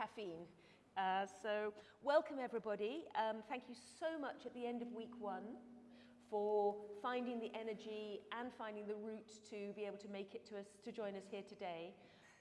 caffeine. Uh, so welcome everybody. Um, thank you so much at the end of week one for finding the energy and finding the route to be able to make it to us to join us here today.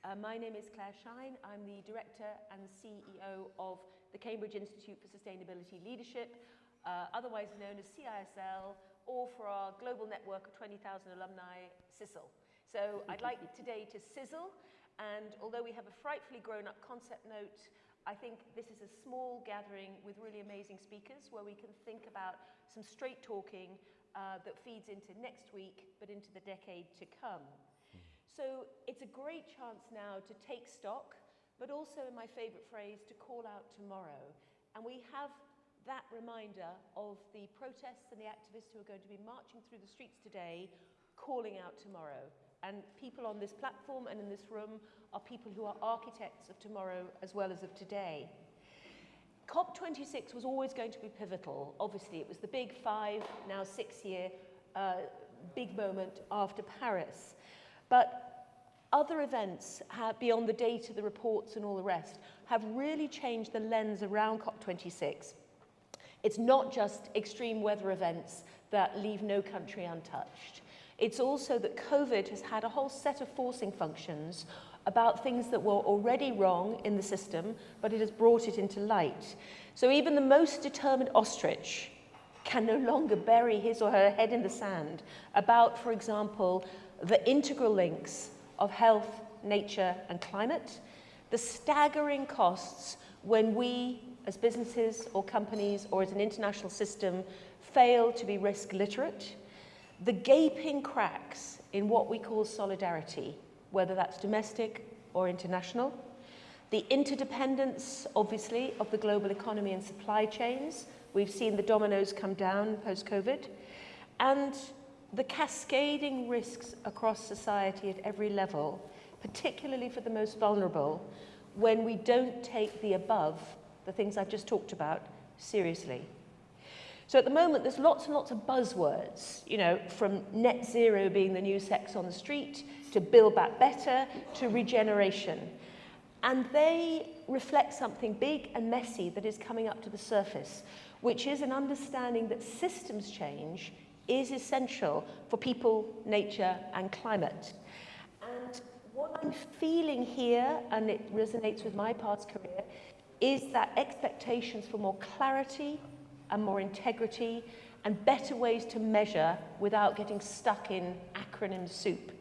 Uh, my name is Clare Shine. I'm the director and CEO of the Cambridge Institute for Sustainability Leadership, uh, otherwise known as CISL, or for our global network of 20,000 alumni, CISL. So I'd like today to sizzle and although we have a frightfully grown-up concept note, I think this is a small gathering with really amazing speakers where we can think about some straight talking uh, that feeds into next week, but into the decade to come. So it's a great chance now to take stock, but also in my favorite phrase, to call out tomorrow. And we have that reminder of the protests and the activists who are going to be marching through the streets today, calling out tomorrow. And people on this platform and in this room are people who are architects of tomorrow as well as of today. COP26 was always going to be pivotal. Obviously, it was the big five, now six year, uh, big moment after Paris. But other events have, beyond the data, the reports and all the rest have really changed the lens around COP26. It's not just extreme weather events that leave no country untouched. It's also that COVID has had a whole set of forcing functions about things that were already wrong in the system, but it has brought it into light. So even the most determined ostrich can no longer bury his or her head in the sand about, for example, the integral links of health, nature and climate, the staggering costs when we as businesses or companies or as an international system fail to be risk literate, the gaping cracks in what we call solidarity, whether that's domestic or international, the interdependence, obviously, of the global economy and supply chains. We've seen the dominoes come down post-COVID. And the cascading risks across society at every level, particularly for the most vulnerable, when we don't take the above, the things I've just talked about, seriously. So at the moment, there's lots and lots of buzzwords, you know, from net zero being the new sex on the street, to build back better, to regeneration. And they reflect something big and messy that is coming up to the surface, which is an understanding that systems change is essential for people, nature, and climate. And what I'm feeling here, and it resonates with my past career, is that expectations for more clarity, and more integrity and better ways to measure without getting stuck in acronym soup.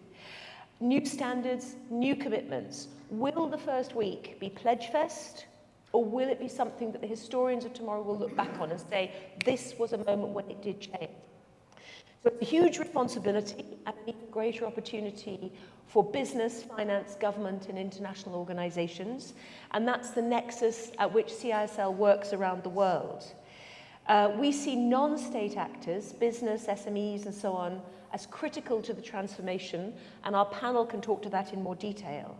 New standards, new commitments. Will the first week be Pledgefest or will it be something that the historians of tomorrow will look back on and say, this was a moment when it did change? So it's a huge responsibility and an even greater opportunity for business, finance, government and international organisations. And that's the nexus at which CISL works around the world. Uh, we see non-state actors, business, SMEs and so on, as critical to the transformation, and our panel can talk to that in more detail.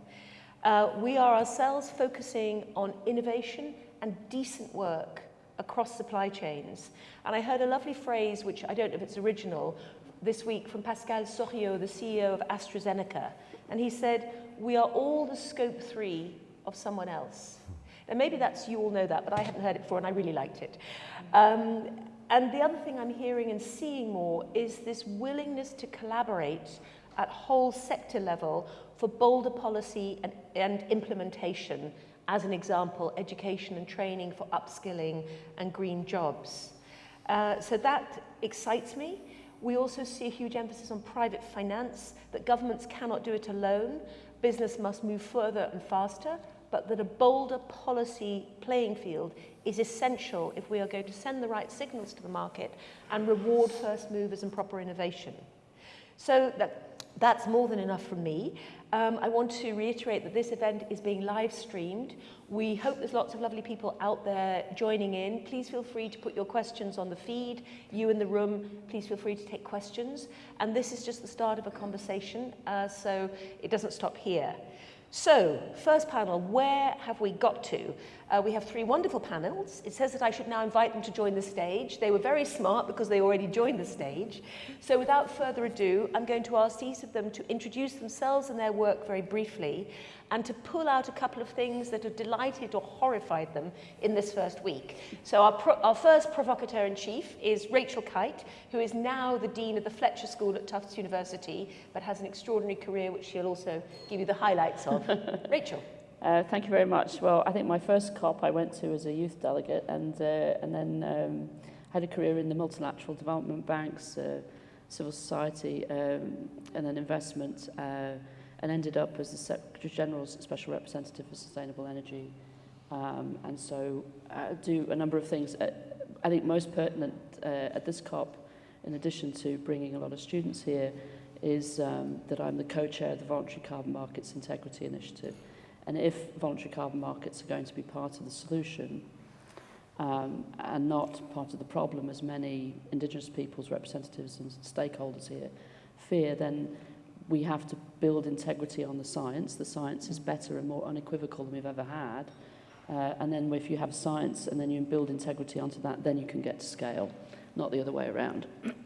Uh, we are ourselves focusing on innovation and decent work across supply chains. And I heard a lovely phrase, which I don't know if it's original, this week from Pascal Soriot, the CEO of AstraZeneca. And he said, we are all the scope three of someone else. And maybe that's, you all know that, but I hadn't heard it before and I really liked it. Um, and the other thing I'm hearing and seeing more is this willingness to collaborate at whole sector level for bolder policy and, and implementation, as an example, education and training for upskilling and green jobs. Uh, so that excites me. We also see a huge emphasis on private finance, that governments cannot do it alone. Business must move further and faster, but that a bolder policy playing field is essential if we are going to send the right signals to the market and reward first movers and proper innovation. So that, that's more than enough from me. Um, I want to reiterate that this event is being live streamed. We hope there's lots of lovely people out there joining in. Please feel free to put your questions on the feed. You in the room, please feel free to take questions. And this is just the start of a conversation, uh, so it doesn't stop here. So, first panel, where have we got to? Uh, we have three wonderful panels. It says that I should now invite them to join the stage. They were very smart because they already joined the stage. So without further ado, I'm going to ask each of them to introduce themselves and their work very briefly and to pull out a couple of things that have delighted or horrified them in this first week. So our, our first provocateur in chief is Rachel Kyte, who is now the Dean of the Fletcher School at Tufts University, but has an extraordinary career which she'll also give you the highlights of. Rachel. Uh, thank you very much. Well, I think my first COP I went to as a youth delegate and, uh, and then um, had a career in the multilateral development banks, uh, civil society, um, and then investment, uh, and ended up as the Secretary General's Special Representative for Sustainable Energy. Um, and so I uh, do a number of things. I think most pertinent uh, at this COP, in addition to bringing a lot of students here, is um, that I'm the co-chair of the Voluntary Carbon Markets Integrity Initiative. And if voluntary carbon markets are going to be part of the solution um, and not part of the problem, as many Indigenous peoples, representatives and stakeholders here fear, then we have to build integrity on the science. The science is better and more unequivocal than we've ever had. Uh, and then if you have science and then you build integrity onto that, then you can get to scale, not the other way around.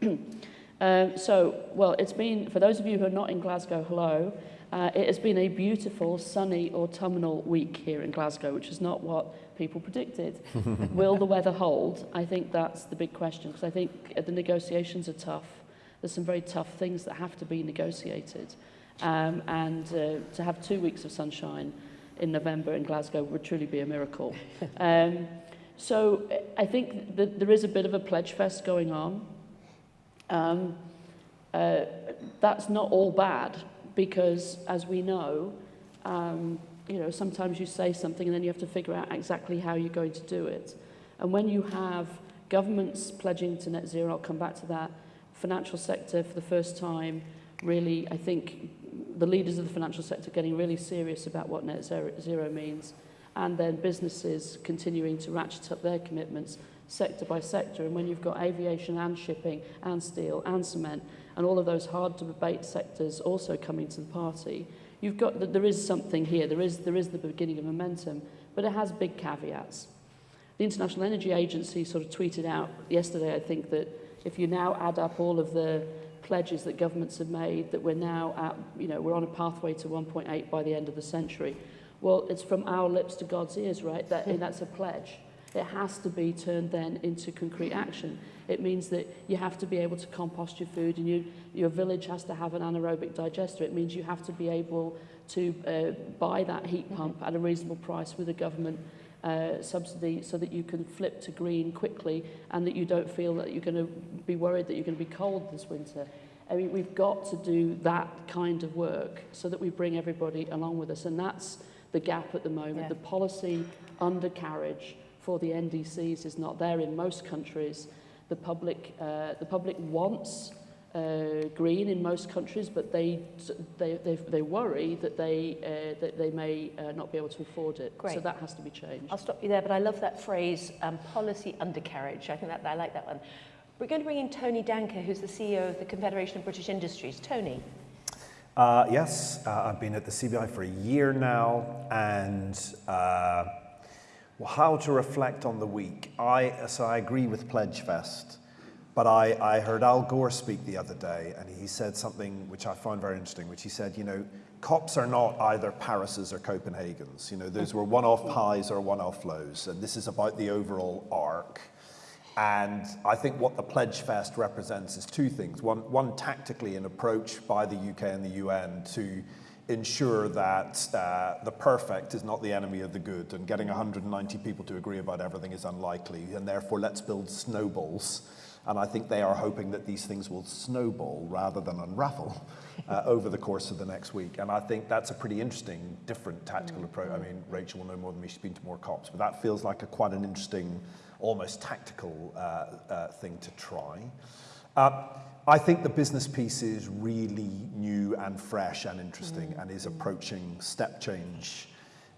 um, so, well, it's been, for those of you who are not in Glasgow, hello. Uh, it has been a beautiful, sunny, autumnal week here in Glasgow, which is not what people predicted. Will the weather hold? I think that's the big question, because I think the negotiations are tough. There's some very tough things that have to be negotiated. Um, and uh, to have two weeks of sunshine in November in Glasgow would truly be a miracle. um, so I think that there is a bit of a pledge fest going on. Um, uh, that's not all bad because as we know, um, you know, sometimes you say something and then you have to figure out exactly how you're going to do it. And when you have governments pledging to net zero, I'll come back to that, financial sector for the first time, really, I think the leaders of the financial sector getting really serious about what net zero, zero means, and then businesses continuing to ratchet up their commitments sector by sector. And when you've got aviation and shipping and steel and cement, and all of those hard to abate sectors also coming to the party, you've got that there is something here. There is, there is the beginning of momentum, but it has big caveats. The International Energy Agency sort of tweeted out yesterday, I think, that if you now add up all of the pledges that governments have made, that we're now at, you know, we're on a pathway to 1.8 by the end of the century. Well, it's from our lips to God's ears, right? That, that's a pledge. it has to be turned then into concrete action. It means that you have to be able to compost your food and you, your village has to have an anaerobic digester. It means you have to be able to uh, buy that heat mm-hmm. pump at a reasonable price with a government uh, subsidy so that you can flip to green quickly and that you don't feel that you're going to be worried that you're going to be cold this winter. I mean, we've got to do that kind of work so that we bring everybody along with us. And that's the gap at the moment, yeah. the policy undercarriage for the NDCs is not there in most countries. The public, uh, the public wants uh, green in most countries, but they, they, they, they worry that they, uh, that they may uh, not be able to afford it. Great. So that has to be changed. I'll stop you there, but I love that phrase, um, policy undercarriage. I think that, I like that one. We're going to bring in Tony Danker, who's the CEO of the Confederation of British Industries. Tony. Uh, yes, uh, I've been at the CBI for a year now, and uh, well, how to reflect on the week. I, so I agree with Pledgefest, but I, I heard Al Gore speak the other day, and he said something which I found very interesting, which he said, you know, COPs are not either Parises or Copenhagen's. You know, those were one-off highs or one-off lows, and this is about the overall arc. And I think what the Pledge Fest represents is two things. One, one tactically, an approach by the UK and the UN to ensure that uh, the perfect is not the enemy of the good and getting 190 people to agree about everything is unlikely and therefore let's build snowballs. And I think they are hoping that these things will snowball rather than unravel uh, over the course of the next week. And I think that's a pretty interesting different tactical mm. -hmm. approach I mean Rachel will know more than me she's been to more COPs but that feels like a quite an interesting almost tactical uh, uh, thing to try. Uh, I think the business piece is really new and fresh and interesting mm. and is approaching step change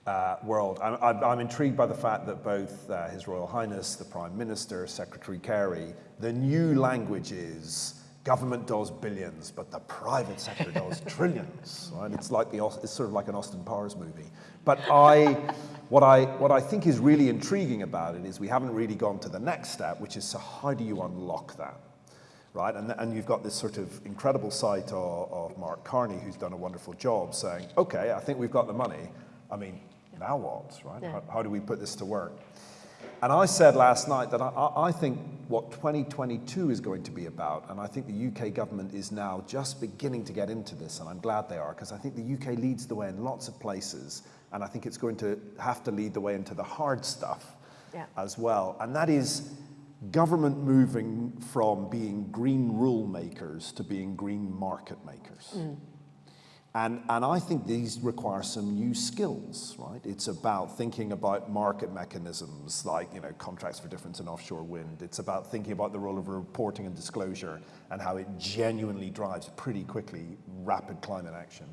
uh, world. I'm, I'm, I'm, intrigued by the fact that both uh, His Royal Highness, the Prime Minister, Secretary Kerry, the new language is government does billions, but the private sector does trillions, right? It's like the, it's sort of like an Austin Powers movie. But I, what I, what I think is really intriguing about it is we haven't really gone to the next step, which is so how do you unlock that? Right, and, and you've got this sort of incredible sight of, of Mark Carney, who's done a wonderful job saying, okay, I think we've got the money. I mean, now what, right? Yeah. How, how do we put this to work? And I said last night that I, I think what 2022 is going to be about, and I think the UK government is now just beginning to get into this, and I'm glad they are, because I think the UK leads the way in lots of places, and I think it's going to have to lead the way into the hard stuff Yeah. as well. And that is government moving from being green rule makers to being green market makers. And, and I think these require some new skills, right? It's about thinking about market mechanisms like, you know, contracts for difference in offshore wind. It's about thinking about the role of reporting and disclosure and how it genuinely drives pretty quickly rapid climate action.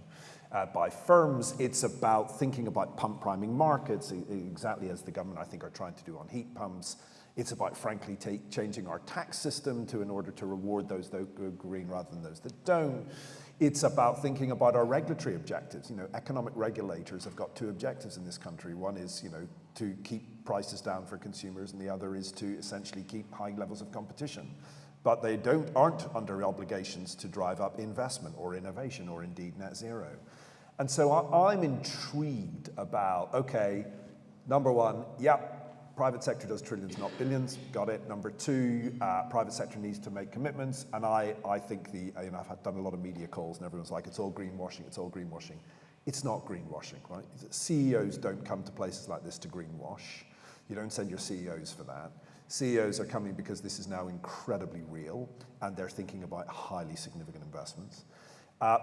Uh, by firms, it's about thinking about pump priming markets, exactly as the government, I think, are trying to do on heat pumps. It's about, frankly, take, changing our tax system to in order to reward those that go green rather than those that don't. It's about thinking about our regulatory objectives. You know, economic regulators have got two objectives in this country. One is, you know, to keep prices down for consumers, and the other is to essentially keep high levels of competition. But they don't, aren't under obligations to drive up investment or innovation or indeed net zero. And so I, I'm intrigued about, okay, number one, yep, private sector does trillions, not billions, got it. Number two, uh, private sector needs to make commitments. And I, I think the, you know, I've done a lot of media calls and everyone's like, it's all greenwashing, it's all greenwashing. It's not greenwashing, right? CEOs don't come to places like this to greenwash. You don't send your CEOs for that. CEOs are coming because this is now incredibly real and they're thinking about highly significant investments. Uh,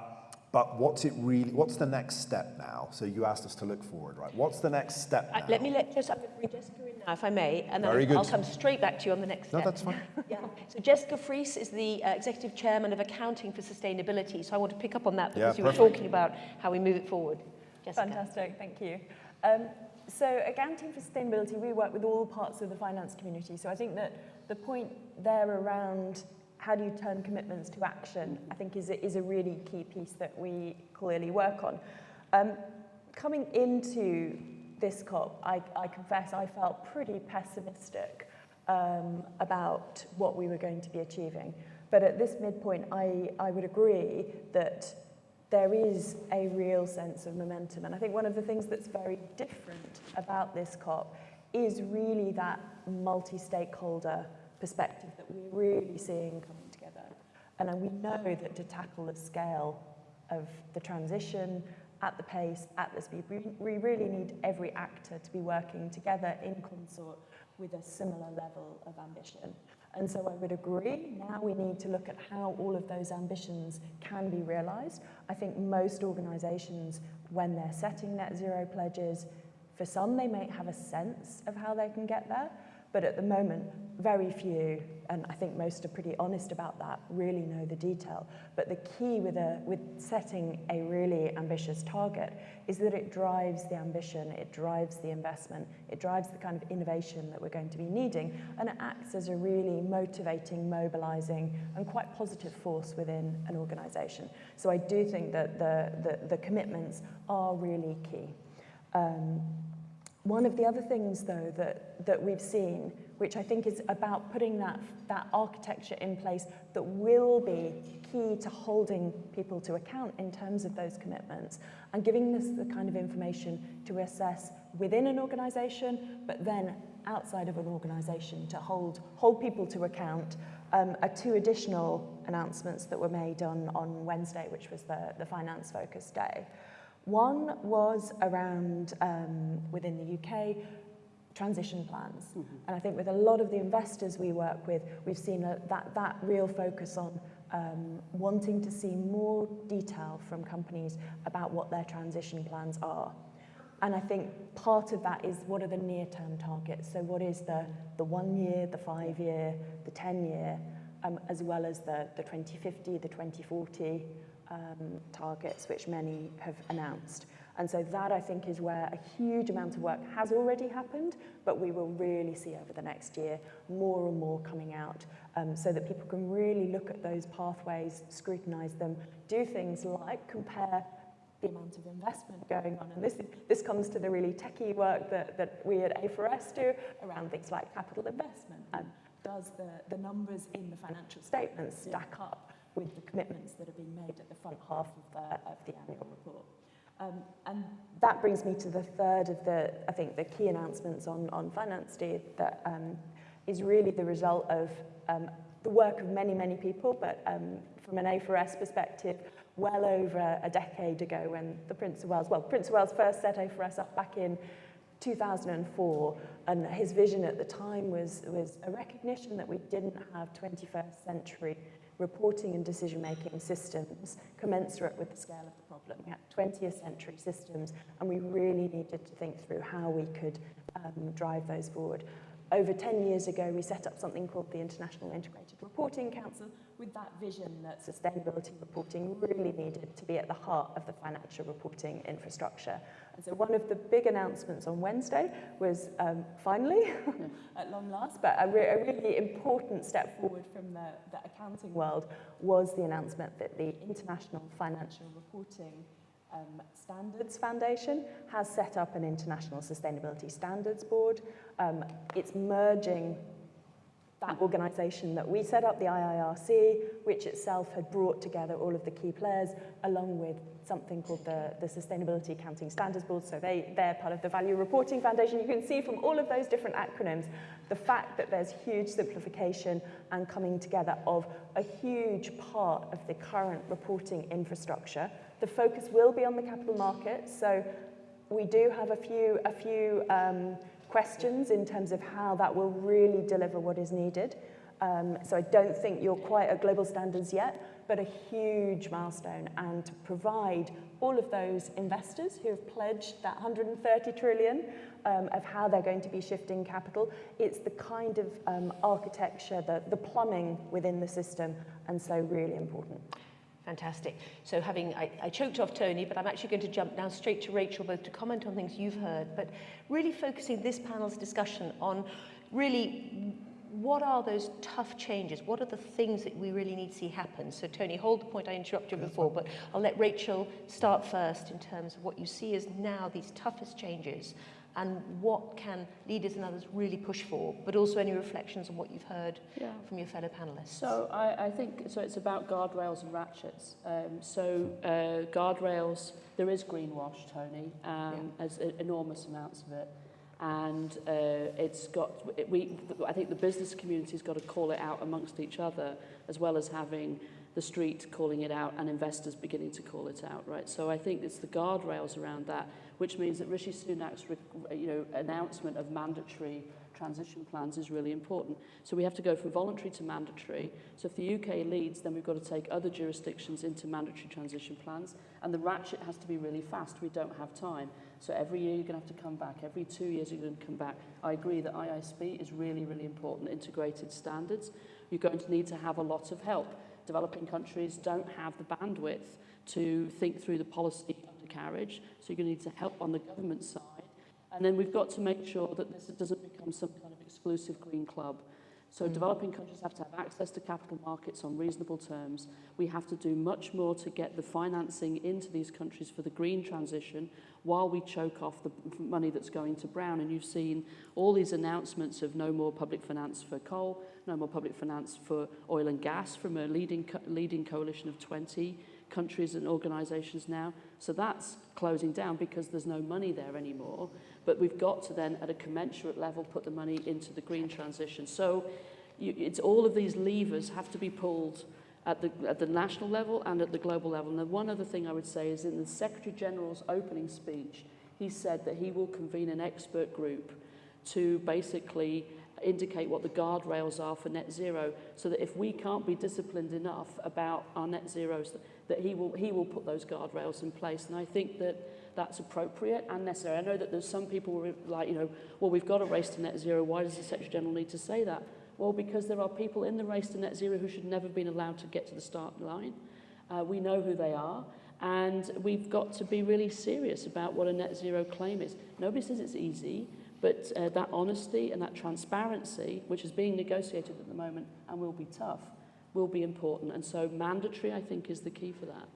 but what's it really, what's the next step now? So you asked us to look forward, right? What's the next step Uh, now? let me let just, I'm going to bring Jessica in now, if I may, and then Very I'll good. come straight back to you on the next No, step. that's fine. Yeah. So Jessica Fries is the uh, Executive Chairman of Accounting for Sustainability. So I want to pick up on that Yeah, because you were talking about how we move it forward. Jessica. Fantastic, thank you. Um, so accounting for sustainability, we work with all parts of the finance community. So I think that the point there around how do you turn commitments to action, I think is a, is a really key piece that we clearly work on. Um, coming into this COP, I, I confess I felt pretty pessimistic um, about what we were going to be achieving. But at this midpoint, I, I would agree that there is a real sense of momentum. And I think one of the things that's very different about this COP is really that multi-stakeholder perspective that we're really seeing coming together. And we know that to tackle the scale of the transition at the pace, at the speed, we, really need every actor to be working together in consort with a similar level of ambition. And so I would agree, now we need to look at how all of those ambitions can be realised. I think most organisations, when they're setting net zero pledges, for some they may have a sense of how they can get there, but at the moment, very few, and I think most are pretty honest about that, really know the detail. But the key with, a, with setting a really ambitious target is that it drives the ambition, it drives the investment, it drives the kind of innovation that we're going to be needing, and it acts as a really motivating, mobilizing, and quite positive force within an organization. So I do think that the, the, the commitments are really key. Um, one of the other things, though, that, that we've seen, which I think is about putting that, that architecture in place that will be key to holding people to account in terms of those commitments and giving us the kind of information to assess within an organisation, but then outside of an organisation to hold, hold people to account um, are two additional announcements that were made on, on Wednesday, which was the, the Finance Focus Day. One was around, um, within the UK, transition plans. Mm -hmm. And I think with a lot of the investors we work with, we've seen a, that, that real focus on um, wanting to see more detail from companies about what their transition plans are. And I think part of that is what are the near-term targets? So what is the, the one year, the five year, the 10 year, um, as well as the, the 2050, the 2040 um, targets, which many have announced. And so that I think is where a huge amount of work has already happened, but we will really see over the next year more and more coming out um, so that people can really look at those pathways, scrutinise them, do things like compare the amount of investment going on. And this, this comes to the really techie work that, that we at A4S do around things like capital investment. And does the, the numbers in the financial statements stack up with the commitments that are being made at the front half of the, of the annual report? Um, and that brings me to the third of the, I think, the key announcements on, on Finance Day that um, is really the result of um, the work of many, many people, but um, from an A4S perspective, well over a decade ago when the Prince of Wales, well, Prince of Wales first set A4S up back in 2004, and his vision at the time was, was a recognition that we didn't have 21st century reporting and decision-making systems commensurate with the scale of the problem. We had 20th century systems, and we really needed to think through how we could um, drive those forward. Over 10 years ago, we set up something called the International Integrated Reporting Council with that vision that sustainability reporting really needed to be at the heart of the financial reporting infrastructure. And so one of the big announcements on Wednesday was um, finally, at long last, but a, re a, really important step forward from the, the accounting world was the announcement that the International Financial Reporting um, Standards Foundation has set up an International Sustainability Standards Board. Um, it's merging that organisation that we set up, the IIRC, which itself had brought together all of the key players, along with something called the, the Sustainability Accounting Standards Board. So they, they're part of the Value Reporting Foundation. You can see from all of those different acronyms, the fact that there's huge simplification and coming together of a huge part of the current reporting infrastructure. The focus will be on the capital markets. So we do have a few, a few um, questions in terms of how that will really deliver what is needed. Um, so I don't think you're quite at global standards yet, but a huge milestone and to provide all of those investors who have pledged that 130 trillion um, of how they're going to be shifting capital. It's the kind of um, architecture, the, the plumbing within the system, and so really important. Fantastic. So having, I, I choked off Tony, but I'm actually going to jump now straight to Rachel, both to comment on things you've heard, but really focusing this panel's discussion on really what are those tough changes? What are the things that we really need to see happen? So Tony, hold the point I interrupted you before, but I'll let Rachel start first in terms of what you see as now these toughest changes and what can leaders and others really push for, but also any reflections on what you've heard yeah. from your fellow panelists. So I, I think, so it's about guardrails and ratchets. Um, so uh, guardrails, there is greenwash, Tony, um, yeah. there's enormous amounts of it. And uh, it's got, it, we, I think the business community's got to call it out amongst each other, as well as having the street calling it out and investors beginning to call it out, right? So I think it's the guardrails around that, which means that Rishi Sunak's you know, announcement of mandatory transition plans is really important. So we have to go from voluntary to mandatory. So if the UK leads, then we've got to take other jurisdictions into mandatory transition plans. And the ratchet has to be really fast. We don't have time. So every year you're going to have to come back. Every two years you're going to come back. I agree that IISB is really, really important, integrated standards. You're going to need to have a lot of help. Developing countries don't have the bandwidth to think through the policy undercarriage, so you're going to need to help on the government side. And then we've got to make sure that this doesn't become some kind of exclusive green club. So mm. developing countries have to have access to capital markets on reasonable terms. We have to do much more to get the financing into these countries for the green transition while we choke off the money that's going to brown. And you've seen all these announcements of no more public finance for coal, no more public finance for oil and gas from a leading, co leading coalition of 20 countries and organisations now. So that's closing down because there's no money there anymore. But we've got to then, at a commensurate level, put the money into the green transition. So you, it's all of these levers have to be pulled at the, at the national level and at the global level. And one other thing I would say is in the Secretary General's opening speech, he said that he will convene an expert group to basically indicate what the guardrails are for net zero so that if we can't be disciplined enough about our net zeros that he will, he will put those guardrails in place. And I think that that's appropriate and necessary. I know that there's some people who are like, you know, well, we've got a race to net zero. Why does the Secretary General need to say that? Well, because there are people in the race to net zero who should never have been allowed to get to the start line. Uh, we know who they are. And we've got to be really serious about what a net zero claim is. Nobody says it's easy, but uh, that honesty and that transparency, which is being negotiated at the moment and will be tough, will be important. And so mandatory, I think, is the key for that.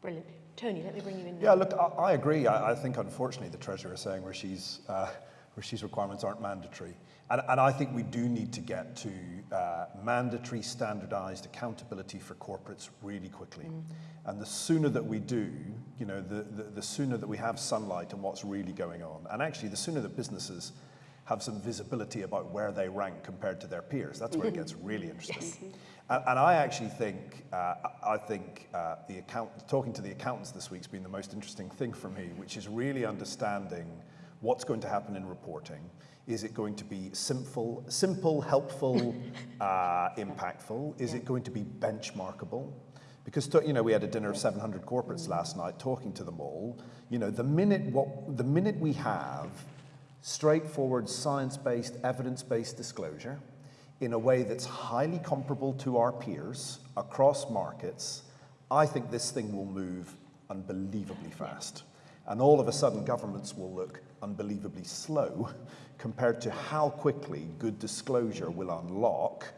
Brilliant. Tony, let me bring you in. Yeah, look, I, I agree. I, I think, unfortunately, the Treasurer is saying Rishi's, uh, Rishi's requirements aren't mandatory. And, and I think we do need to get to uh, mandatory, standardized accountability for corporates really quickly. Mm. And the sooner that we do, you know, the, the, the sooner that we have sunlight on what's really going on. And actually, the sooner that businesses have some visibility about where they rank compared to their peers. That's where it gets really interesting. Yes. And, I actually think, uh, I think uh, the account, talking to the accountants this week has been the most interesting thing for me, which is really understanding what's going to happen in reporting. Is it going to be simple, simple helpful, uh, impactful? Is yeah. it going to be benchmarkable? Because you know we had a dinner of 700 corporates last night, talking to them all. You know the minute what the minute we have straightforward science-based, evidence-based disclosure in a way that's highly comparable to our peers across markets, I think this thing will move unbelievably fast. And all of a sudden, governments will look unbelievably slow compared to how quickly good disclosure will unlock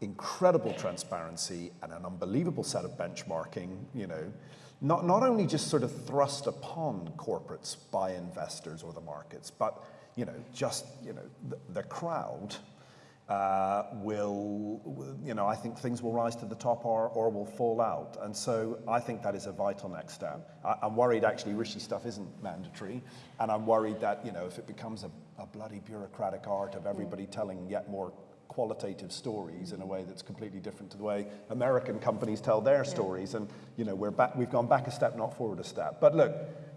incredible transparency and an unbelievable set of benchmarking, you know, not, not only just sort of thrust upon corporates by investors or the markets, but you know, just, you know, the, the crowd uh, will, you know, I think things will rise to the top or, or will fall out. And so I think that is a vital next step. I, am worried actually Rishi stuff isn't mandatory. And I'm worried that, you know, if it becomes a, a bloody bureaucratic art of everybody telling yet more qualitative stories in a way that's completely different to the way American companies tell their yeah. stories. And, you know, we're back, we've gone back a step, not forward a step. But look,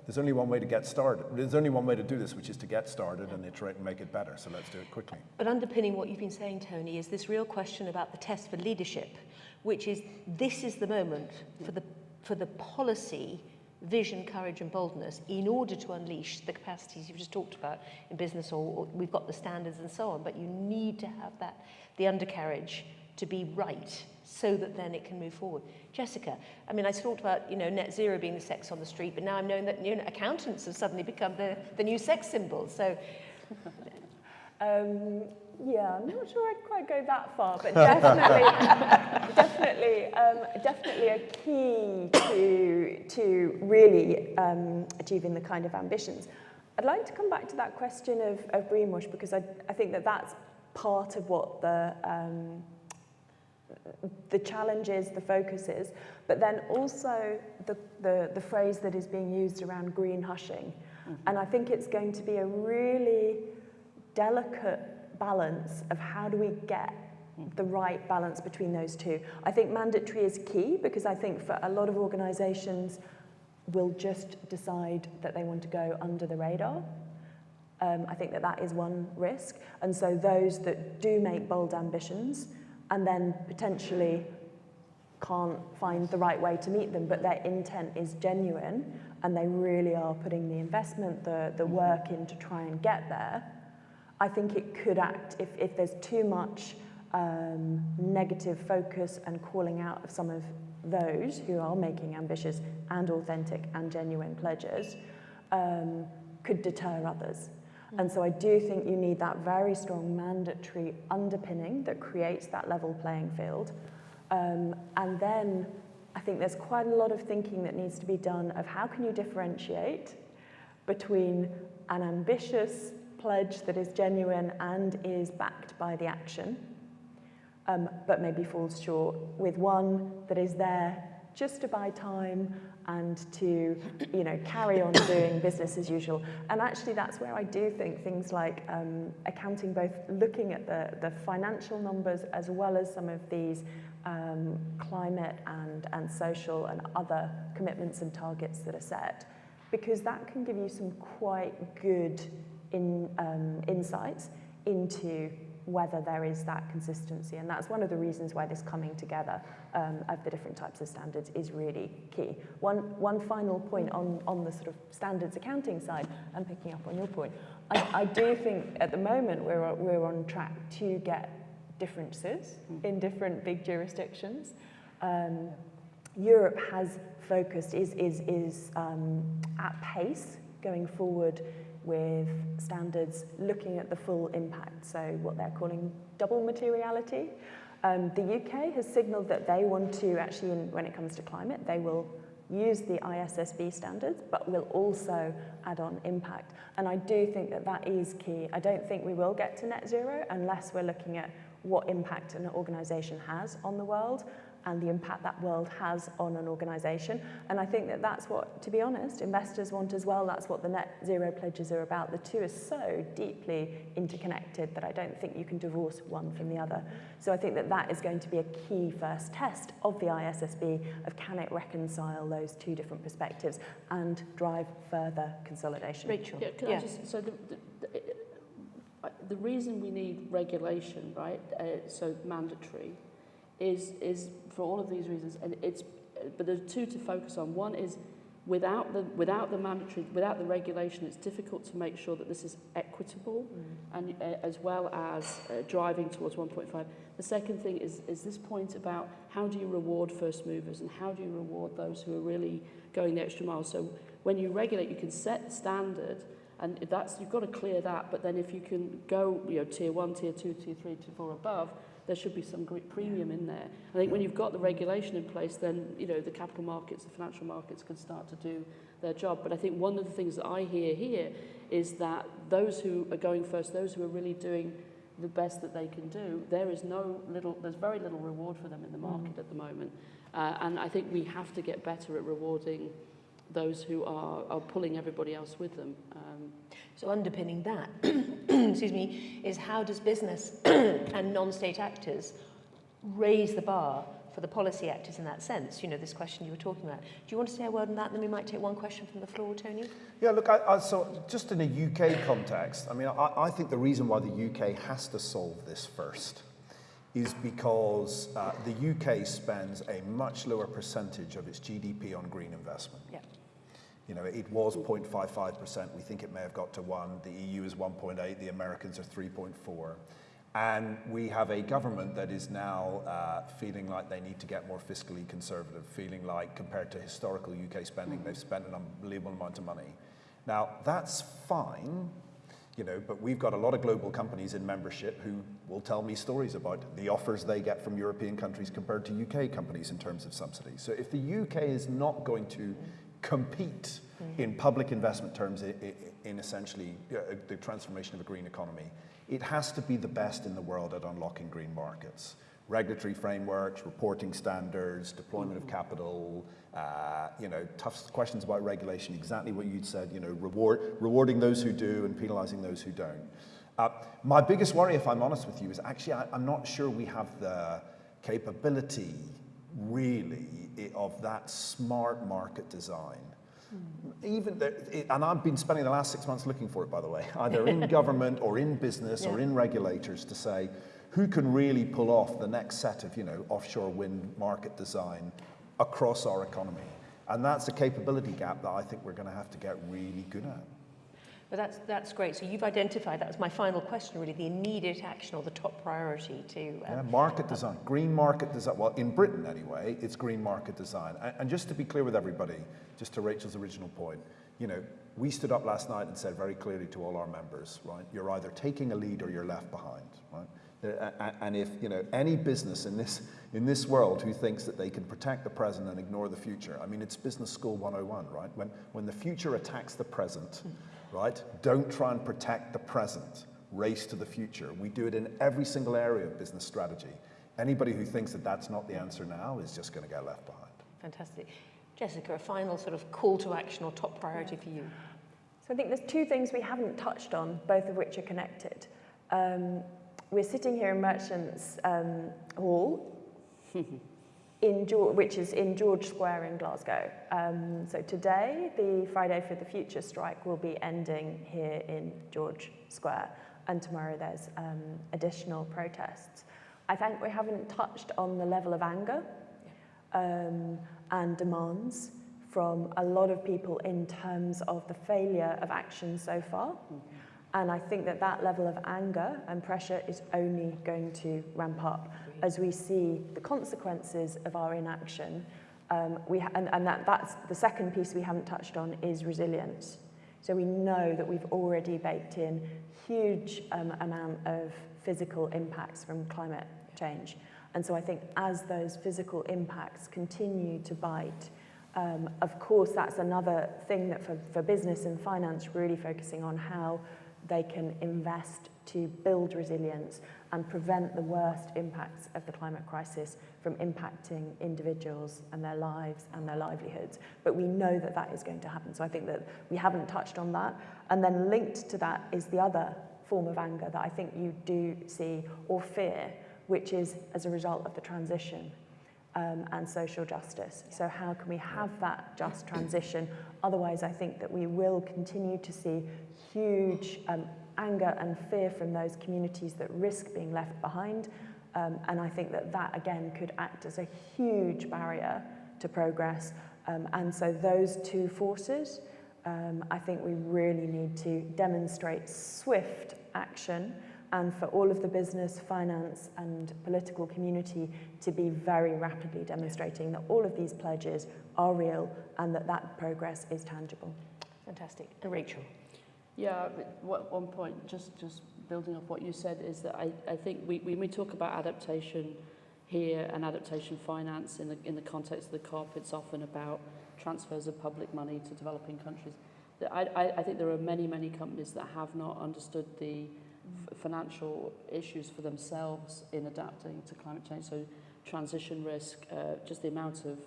there's only one way to get started. There's only one way to do this, which is to get started and iterate and make it better. So let's do it quickly. But underpinning what you've been saying, Tony, is this real question about the test for leadership, which is this is the moment for the, for the policy vision, courage and boldness in order to unleash the capacities you've just talked about in business or, or we've got the standards and so on, but you need to have that, the undercarriage to be right so that then it can move forward. Jessica, I mean, I talked about, you know, net zero being the sex on the street, but now I'm knowing that you know, accountants have suddenly become the, the new sex symbol. So, um, yeah, I'm not sure I'd quite go that far, but definitely, definitely, um, definitely a key to, to really um, achieving the kind of ambitions. I'd like to come back to that question of, of greenwash because I, I think that that's part of what the um, the challenges, the focuses, but then also the, the, the phrase that is being used around green hushing. Mm -hmm. And I think it's going to be a really delicate balance of how do we get the right balance between those two. I think mandatory is key because I think for a lot of organizations will just decide that they want to go under the radar. Um, I think that that is one risk. And so those that do make bold ambitions and then potentially can't find the right way to meet them, but their intent is genuine and they really are putting the investment, the, the work in to try and get there, I think it could act, if, if there's too much um, negative focus and calling out of some of those who are making ambitious and authentic and genuine pledges, um, could deter others. And so I do think you need that very strong mandatory underpinning that creates that level playing field. Um, and then I think there's quite a lot of thinking that needs to be done of how can you differentiate between an ambitious pledge that is genuine and is backed by the action, um, but maybe falls short with one that is there just to buy time and to you know, carry on doing business as usual. And actually that's where I do think things like um, accounting, both looking at the, the financial numbers as well as some of these um, climate and, and social and other commitments and targets that are set, because that can give you some quite good in, um, insights into whether there is that consistency. And that's one of the reasons why this coming together um, of the different types of standards is really key. One, one final point on, on the sort of standards accounting side, and picking up on your point, I, I do think at the moment we're, we're on track to get differences in different big jurisdictions. Um, Europe has focused, is, is, is um, at pace going forward with standards looking at the full impact, so what they're calling double materiality. Um, the UK has signalled that they want to actually, in, when it comes to climate, they will use the ISSB standards, but will also add on impact. And I do think that that is key. I don't think we will get to net zero unless we're looking at what impact an organisation has on the world and the impact that world has on an organisation. And I think that that's what, to be honest, investors want as well. That's what the net zero pledges are about. The two are so deeply interconnected that I don't think you can divorce one from the other. So I think that that is going to be a key first test of the ISSB of can it reconcile those two different perspectives and drive further consolidation. Rachel. Yeah, can I just, so the, the, the, uh, the reason we need regulation, right, uh, so mandatory, is, is for all of these reasons, and it's, but there's two to focus on. One is without the, without the mandatory, without the regulation, it's difficult to make sure that this is equitable mm. and uh, as well as uh, driving towards 1.5. The second thing is, is this point about how do you reward first movers and how do you reward those who are really going the extra mile. So when you regulate, you can set the standard and that's, you've got to clear that, but then if you can go, you know, tier one, tier two, tier three, tier four above, there should be some great premium in there. I think when you've got the regulation in place, then you know the capital markets, the financial markets can start to do their job. But I think one of the things that I hear here is that those who are going first, those who are really doing the best that they can do, there is no little, there's very little reward for them in the market mm. at the moment. Uh, and I think we have to get better at rewarding those who are, are pulling everybody else with them. Um, so underpinning that, excuse me, is how does business and non-state actors raise the bar for the policy actors in that sense? You know, this question you were talking about. Do you want to say a word on that? Then we might take one question from the floor, Tony. Yeah, look, I, I, so just in a UK context, I mean, I, I think the reason why the UK has to solve this first is because uh, the UK spends a much lower percentage of its GDP on green investment. Yeah. You know, it was 0.55%. We think it may have got to 1. The EU is 1.8. The Americans are 3.4. And we have a government that is now uh, feeling like they need to get more fiscally conservative, feeling like compared to historical UK spending, they've spent an unbelievable amount of money. Now, that's fine, you know, but we've got a lot of global companies in membership who will tell me stories about the offers they get from European countries compared to UK companies in terms of subsidies. So if the UK is not going to compete mm. in public investment terms in, essentially uh, the transformation of a green economy. It has to be the best in the world at unlocking green markets. Regulatory frameworks, reporting standards, deployment of capital, uh, you know, tough questions about regulation, exactly what you'd said, you know, reward, rewarding those who do and penalizing those who don't. Uh, my biggest worry, if I'm honest with you, is actually I, I'm not sure we have the capability really of that smart market design. Mm. Even it, and I've been spending the last six months looking for it, by the way, either in government or in business yeah. or in regulators to say who can really pull off the next set of you know offshore wind market design across our economy. And that's a capability gap that I think we're going to have to get really good at. But that's, that's great. So you've identified, that was my final question really, the immediate action or the top priority to... Um, yeah, market design, green market design. Well, in Britain anyway, it's green market design. And, and just to be clear with everybody, just to Rachel's original point, you know, we stood up last night and said very clearly to all our members, right, you're either taking a lead or you're left behind, right? And if you know any business in this in this world who thinks that they can protect the present and ignore the future, I mean, it's business school 101, right? When when the future attacks the present, right? Don't try and protect the present. Race to the future. We do it in every single area of business strategy. Anybody who thinks that that's not the answer now is just going to get left behind. Fantastic. Jessica, a final sort of call to action or top priority for you? So I think there's two things we haven't touched on, both of which are connected. Um, we're sitting here in Merchants um, Hall in George, which is in George Square in Glasgow. Um, so today, the Friday for the Future strike will be ending here in George Square, and tomorrow there's um, additional protests. I think we haven't touched on the level of anger um, and demands from a lot of people in terms of the failure of action so far. Mm -hmm. And I think that that level of anger and pressure is only going to ramp up as we see the consequences of our inaction Um, we and, and that, that's the second piece we haven't touched on is resilience. So we know that we've already baked in huge um, amount of physical impacts from climate change. And so I think as those physical impacts continue to bite, um, of course, that's another thing that for, for business and finance, really focusing on how they can invest to build resilience and prevent the worst impacts of the climate crisis from impacting individuals and their lives and their livelihoods. But we know that that is going to happen. So I think that we haven't touched on that. And then linked to that is the other form of anger that I think you do see or fear, which is as a result of the transition um, and social justice. So how can we have that just transition? Otherwise, I think that we will continue to see huge um, anger and fear from those communities that risk being left behind. Um, and I think that that, again, could act as a huge barrier to progress. Um, and so those two forces, um, I think we really need to demonstrate swift action and for all of the business, finance and political community to be very rapidly demonstrating that all of these pledges are real and that that progress is tangible. Fantastic. And Rachel? Yeah, one point, just, just building off what you said, is that I, I think we, when we talk about adaptation here and adaptation finance in the, in the context of the COP, it's often about transfers of public money to developing countries. I, I, I think there are many, many companies that have not understood the financial issues for themselves in adapting to climate change. So transition risk, uh, just the amount of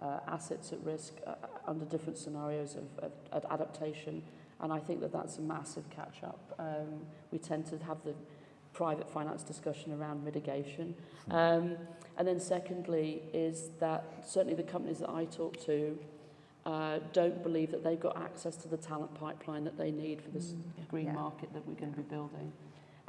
uh, assets at risk uh, under different scenarios of, of, of adaptation. And I think that that's a massive catch up. Um, we tend to have the private finance discussion around mitigation. Um, and then secondly is that certainly the companies that I talk to uh, don't believe that they've got access to the talent pipeline that they need for this mm, green yeah. market that we're going to be building.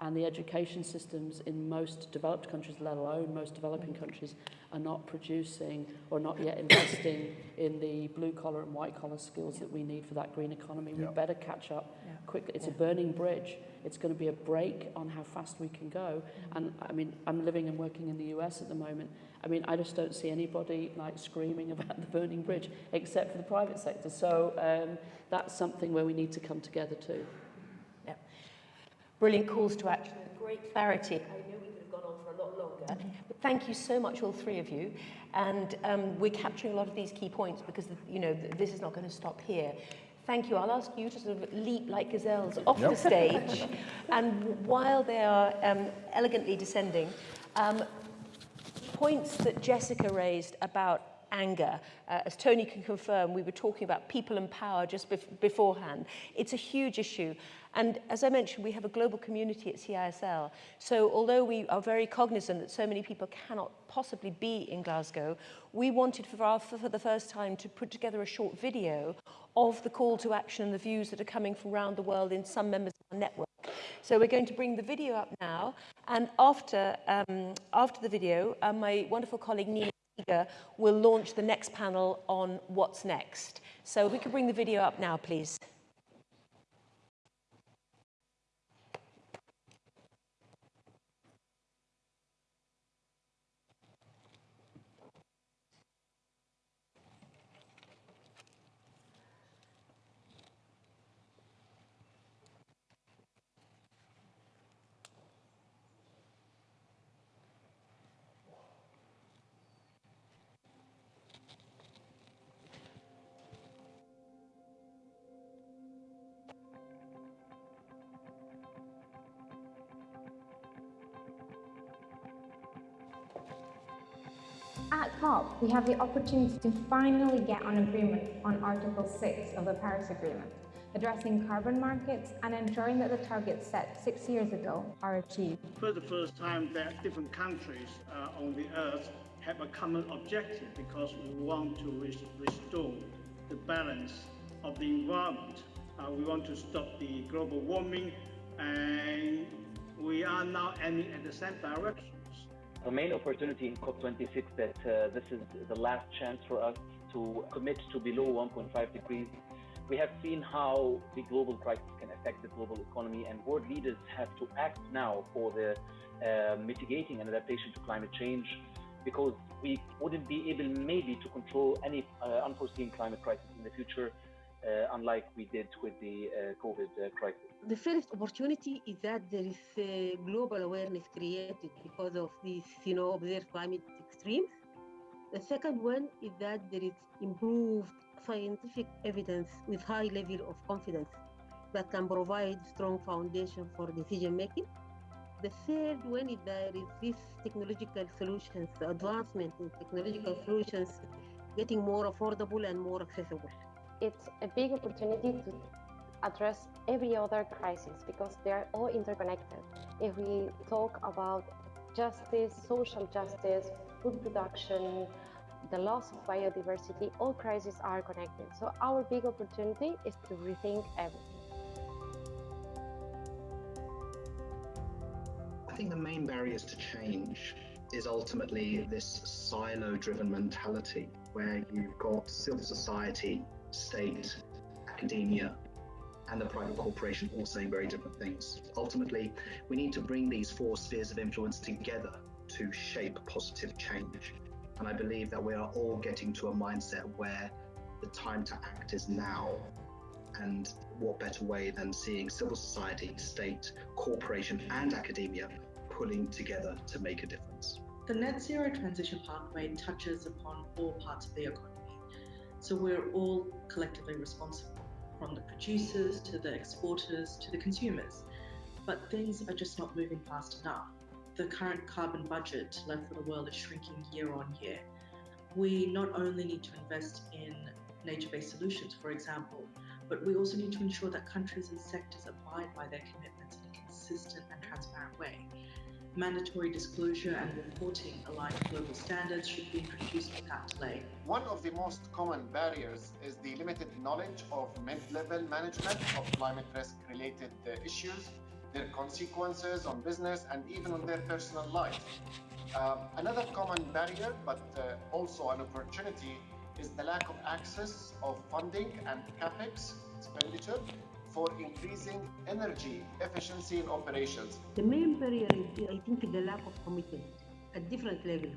And the education systems in most developed countries, let alone most developing countries, are not producing or not yet investing in the blue collar and white collar skills yeah. that we need for that green economy. Yeah. We better catch up yeah. quickly. It's yeah. a burning bridge. It's going to be a brake on how fast we can go. Mm. And I mean, I'm living and working in the US at the moment. I mean, I just don't see anybody like screaming about the burning bridge except for the private sector. So um, that's something where we need to come together too. Brilliant calls to action. Great clarity. I know we could have gone on for a lot longer, but thank you so much, all three of you. And um, we're capturing a lot of these key points because, you know, this is not going to stop here. Thank you. I'll ask you to sort of leap like gazelles off yep. the stage. and while they are um, elegantly descending, um, points that Jessica raised about anger. Uh, as Tony can confirm, we were talking about people and power just bef beforehand. It's a huge issue. And as I mentioned, we have a global community at CISL. So although we are very cognizant that so many people cannot possibly be in Glasgow, we wanted for, our, for the first time to put together a short video of the call to action and the views that are coming from around the world in some members of our network. So we're going to bring the video up now, and after, um, after the video, uh, my wonderful colleague Nina will launch the next panel on what's next. So we can bring the video up now, please. We have the opportunity to finally get an agreement on Article 6 of the Paris Agreement, addressing carbon markets and ensuring that the targets set six years ago are achieved. For the first time that different countries uh, on the earth have a common objective because we want to restore the balance of the environment. Uh, we want to stop the global warming and we are now aiming at the same direction the main opportunity in COP26 that uh, this is the last chance for us to commit to below 1.5 degrees. We have seen how the global crisis can affect the global economy, and world leaders have to act now for the uh, mitigating and adaptation to climate change. because we wouldn't be able maybe to control any uh, unforeseen climate crisis in the future, unlike we did with the uh, COVID uh, crisis. The first opportunity is that there is a global awareness created because of these, you know, observed climate extremes. The second one is that there is improved scientific evidence with high level of confidence that can provide strong foundation for decision making. The third one is there is this technological solutions, advancement in technological solutions getting more affordable and more accessible. It's a big opportunity to address every other crisis because they are all interconnected. If we talk about justice, social justice, food production, the loss of biodiversity, all crises are connected. So our big opportunity is to rethink everything. I think the main barriers to change is ultimately this silo driven mentality where you've got civil society, state, academia, and the private corporation all saying very different things. Ultimately, we need to bring these four spheres of influence together to shape positive change. And I believe that we are all getting to a mindset where the time to act is now. And what better way than seeing civil society, state, corporation, and academia pulling together to make a difference? The net zero transition pathway touches upon all parts of the economy. So we're all collectively responsible, from the producers to the exporters to the consumers. But things are just not moving fast enough the current carbon budget left for the world is shrinking year on year. We not only need to invest in nature based solutions, for example, but we also need to ensure that countries and sectors abide by their commitments in a consistent and transparent way. Mandatory disclosure and reporting aligned global standards should be introduced without delay. One of the most common barriers is the limited knowledge of mid level management of climate risk related uh, issues their consequences on business and even on their personal life. Um, another common barrier, but uh, also an opportunity, is the lack of access of funding and capex expenditure for increasing energy efficiency in operations. The main barrier is, I think, the lack of commitment at different levels.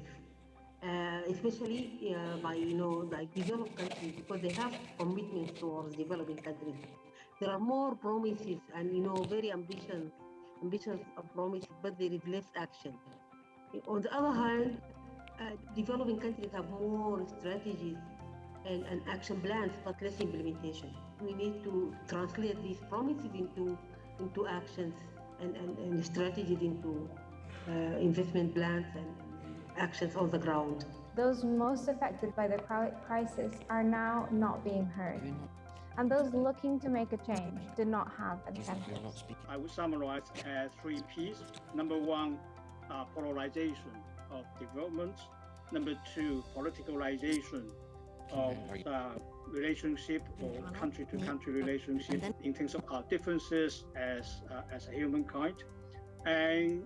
Uh, especially uh, by you know like developed countries because they have commitments towards developing countries there are more promises and you know very ambitious ambitious promises but there is less action on the other hand uh, developing countries have more strategies and, and action plans but less implementation we need to translate these promises into into actions and, and, and strategies into uh, investment plans and actions on the ground those most affected by the crisis are now not being heard and those looking to make a change did not have incentives. I would summarize as three P's. Number one, uh, polarization of development. Number two, politicalization of uh, relationship or country to country relationship in terms of our differences as, uh, as a humankind. And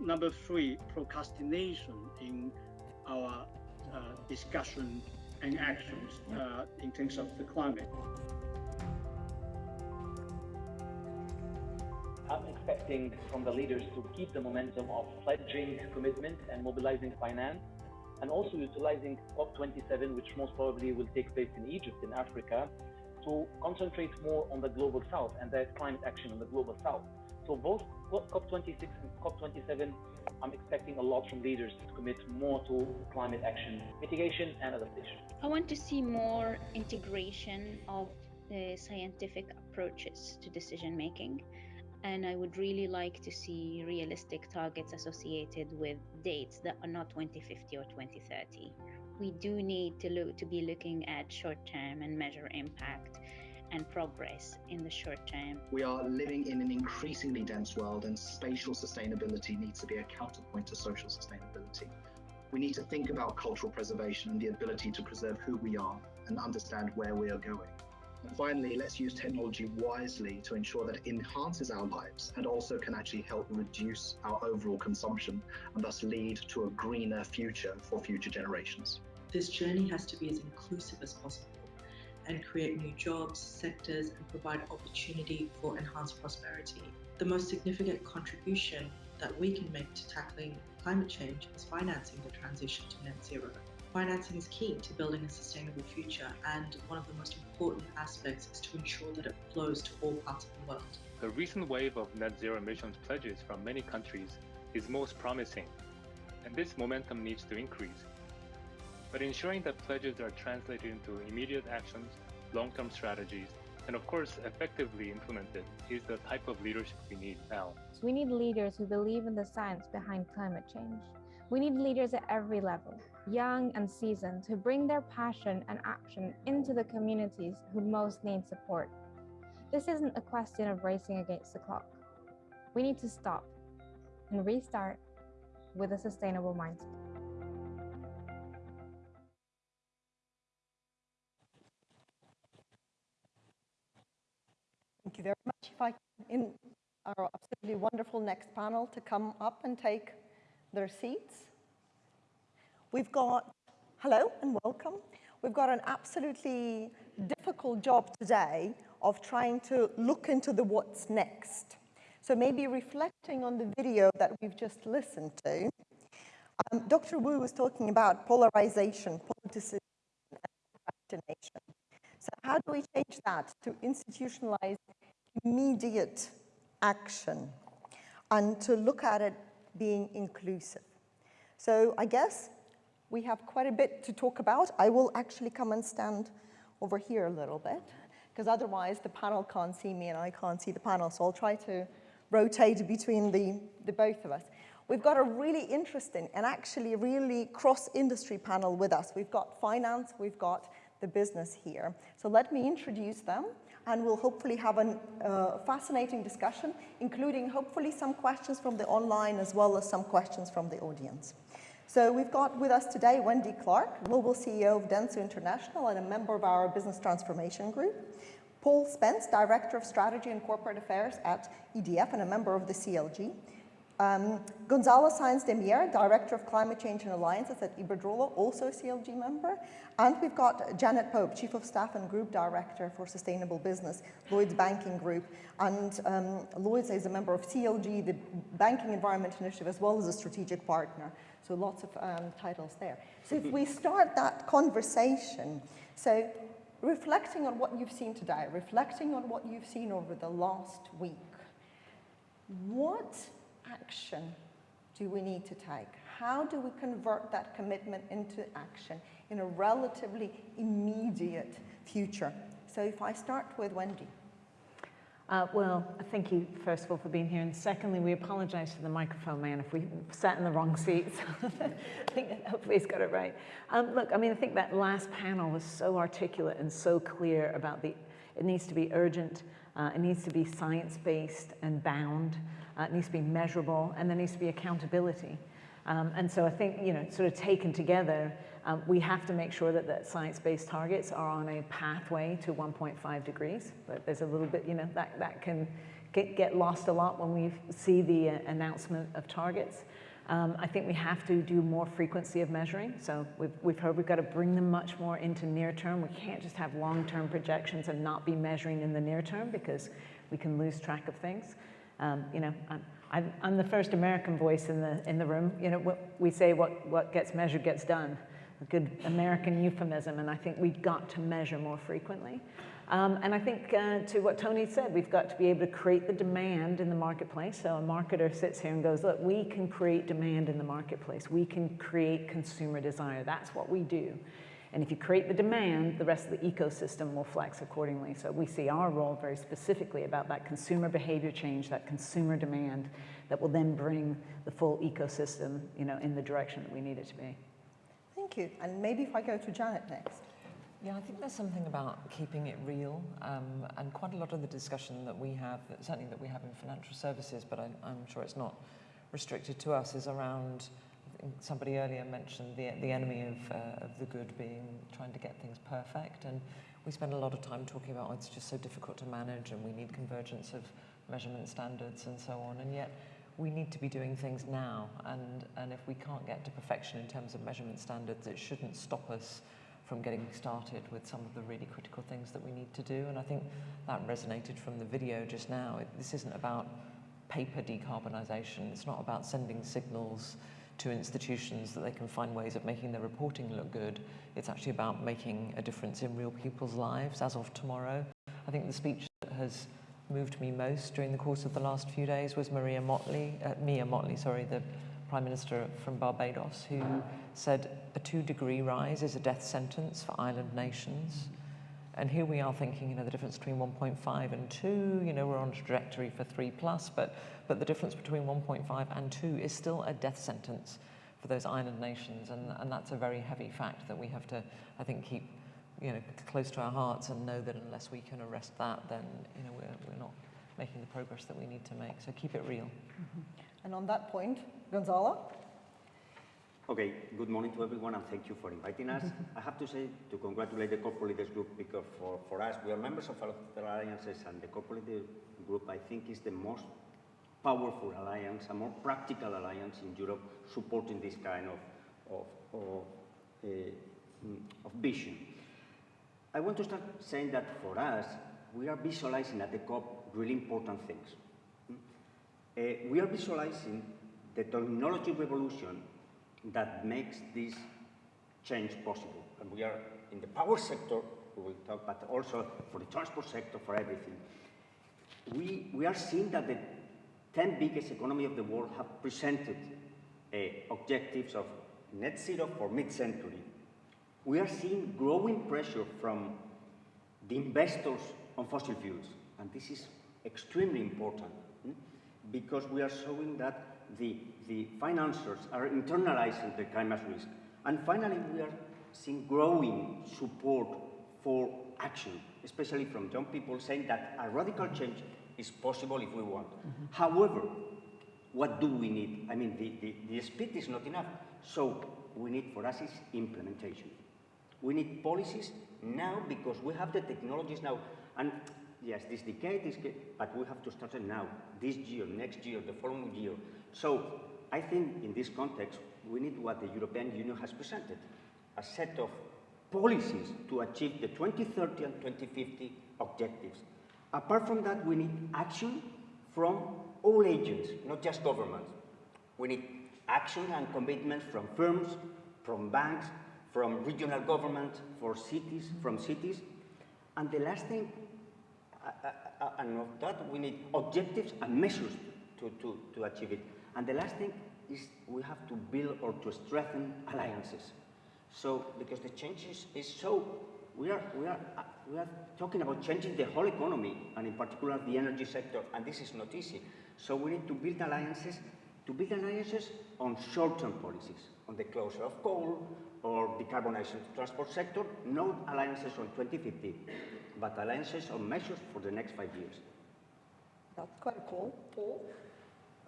number three, procrastination in our uh, discussion and actions uh, in terms of the climate. I'm expecting from the leaders to keep the momentum of pledging commitment and mobilizing finance, and also utilizing COP27, which most probably will take place in Egypt, in Africa, to concentrate more on the global south and their climate action in the global south. So both COP26 and COP27, I'm expecting a lot from leaders to commit more to climate action, mitigation and adaptation. I want to see more integration of the scientific approaches to decision making and I would really like to see realistic targets associated with dates that are not 2050 or 2030. We do need to look to be looking at short term and measure impact and progress in the short term. We are living in an increasingly dense world, and spatial sustainability needs to be a counterpoint to social sustainability. We need to think about cultural preservation and the ability to preserve who we are and understand where we are going. Finally, let's use technology wisely to ensure that it enhances our lives and also can actually help reduce our overall consumption and thus lead to a greener future for future generations. This journey has to be as inclusive as possible. and create new jobs, sectors, and provide opportunity for enhanced prosperity. The most significant contribution that we can make to tackling climate change is financing the transition to net zero. Financing is key to building a sustainable future, and one of the most important aspects is to ensure that it flows to all parts of the world. The recent wave of net zero emissions pledges from many countries is most promising, and this momentum needs to increase. But ensuring that pledges are translated into immediate actions, long-term strategies, and of course effectively implemented is the type of leadership we need now. So we need leaders who believe in the science behind climate change. We need leaders at every level, young and seasoned, who bring their passion and action into the communities who most need support. This isn't a question of racing against the clock. We need to stop and restart with a sustainable mindset. Thank you very much. If I in our absolutely wonderful next panel to come up and take their seats. We've got, hello and welcome. We've got an absolutely difficult job today of trying to look into the what's next. So maybe reflecting on the video that we've just listened to, um, Dr. Wu was talking about polarization, politicization, and procrastination. So how do we change that to institutionalize immediate action and to look at it being inclusive? So I guess we have quite a bit to talk about. I will actually come and stand over here a little bit because otherwise the panel can't see me and I can't see the panel. So I'll try to rotate between the, the both of us. We've got a really interesting and actually really cross-industry panel with us. We've got finance, we've got the business here. So let me introduce them and we'll hopefully have a uh, fascinating discussion, including hopefully some questions from the online as well as some questions from the audience. So we've got with us today Wendy Clark, Global CEO of Dentsu International and a member of our Business Transformation Group. Paul Spence, Director of Strategy and Corporate Affairs at EDF and a member of the CLG. Um, Gonzalo Sainz de Mier, Director of Climate Change and Alliances at Iberdrola, also a CLG member. And we've got Janet Pope, Chief of Staff and Group Director for Sustainable Business, Lloyds Banking Group. And um, Lloyds is a member of CLG, the Banking Environment Initiative, as well as a strategic partner. So lots of um, titles there. So if we start that conversation, so reflecting on what you've seen today, reflecting on what you've seen over the last week, what action do we need to take? How do we convert that commitment into action in a relatively immediate future? So if I start with Wendy. Uh, well, thank you, first of all, for being here. And secondly, we apologize to the microphone man if we sat in the wrong seats. I think hopefully he's got it right. Um, look, I mean, I think that last panel was so articulate and so clear about the, it needs to be urgent, uh, it needs to be science-based and bound, uh, it needs to be measurable, and there needs to be accountability. Um, and so I think, you know, sort of taken together, um, we have to make sure that the science-based targets are on a pathway to 1.5 degrees. But there's a little bit, you know, that, that can get, get lost a lot when we see the uh, announcement of targets. Um, I think we have to do more frequency of measuring. So we've, we've heard we've got to bring them much more into near term. We can't just have long-term projections and not be measuring in the near term because we can lose track of things. Um, you know, I'm, I'm, the first American voice in the, in the room. You know, we say what, what gets measured gets done. A good American euphemism, and I think we've got to measure more frequently. Um, and I think uh, to what Tony said, we've got to be able to create the demand in the marketplace. So a marketer sits here and goes, look, we can create demand in the marketplace. We can create consumer desire. That's what we do. And if you create the demand, the rest of the ecosystem will flex accordingly. So we see our role very specifically about that consumer behavior change, that consumer demand that will then bring the full ecosystem you know, in the direction that we need it to be. Thank you. And maybe if I go to Janet next. Yeah, I think there's something about keeping it real, um, and quite a lot of the discussion that we have, certainly that we have in financial services, but I, I'm sure it's not restricted to us, is around somebody earlier mentioned the, the enemy of, uh, of the good being trying to get things perfect. And we spend a lot of time talking about oh, it's just so difficult to manage and we need convergence of measurement standards and so on. And yet we need to be doing things now. And, and if we can't get to perfection in terms of measurement standards, it shouldn't stop us from getting started with some of the really critical things that we need to do. And I think that resonated from the video just now. It, this isn't about paper decarbonisation. It's not about sending signals to institutions that they can find ways of making their reporting look good. It's actually about making a difference in real people's lives as of tomorrow. I think the speech that has moved me most during the course of the last few days was Maria Motley, uh, Mia Mottley, sorry, the Prime Minister from Barbados, who said a two degree rise is a death sentence for island nations. And here we are thinking, you know, the difference between 1.5 and 2, you know, we're on a trajectory for 3 plus, but, but the difference between 1.5 and 2 is still a death sentence for those island nations. And, and that's a very heavy fact that we have to, I think, keep, you know, close to our hearts and know that unless we can arrest that, then, you know, we're, we're not making the progress that we need to make. So keep it real. Mm -hmm. And on that point, Gonzalo? Okay, good morning to everyone and thank you for inviting us. I have to say to congratulate the Corporate Leaders Group because for, for us, we are members of the alliances and the Corporate Leaders Group I think is the most powerful alliance, a more practical alliance in Europe supporting this kind of, of, of, uh, of vision. I want to start saying that for us, we are visualizing at the COP really important things. Uh, we are visualizing the technology revolution that makes this change possible. And we are in the power sector, we will talk, but also for the transport sector, for everything. We, we are seeing that the 10 biggest economies of the world have presented uh, objectives of net zero for mid-century. We are seeing growing pressure from the investors on fossil fuels, and this is extremely important hmm? because we are showing that the, the financiers are internalizing the climate risk. And finally, we are seeing growing support for action, especially from young people saying that a radical change is possible if we want. Mm -hmm. However, what do we need? I mean, the, the, the speed is not enough. So we need for us is implementation. We need policies now because we have the technologies now. And yes, this decade is, but we have to start it now, this year, next year, the following year. So I think in this context, we need what the European Union has presented, a set of policies to achieve the 2030 and 2050 objectives. Apart from that, we need action from all agents, not just governments. We need action and commitment from firms, from banks, from regional government, for cities, from cities. And the last thing, uh, uh, uh, and of that, we need objectives and measures to, to, to achieve it. And the last thing is we have to build or to strengthen alliances. So, because the change is, is so, we are, we, are, uh, we are talking about changing the whole economy, and in particular the energy sector, and this is not easy. So we need to build alliances, to build alliances on short-term policies, on the closure of coal or decarbonization transport sector, no alliances on 2050, but alliances on measures for the next five years. That's quite cool. Paul?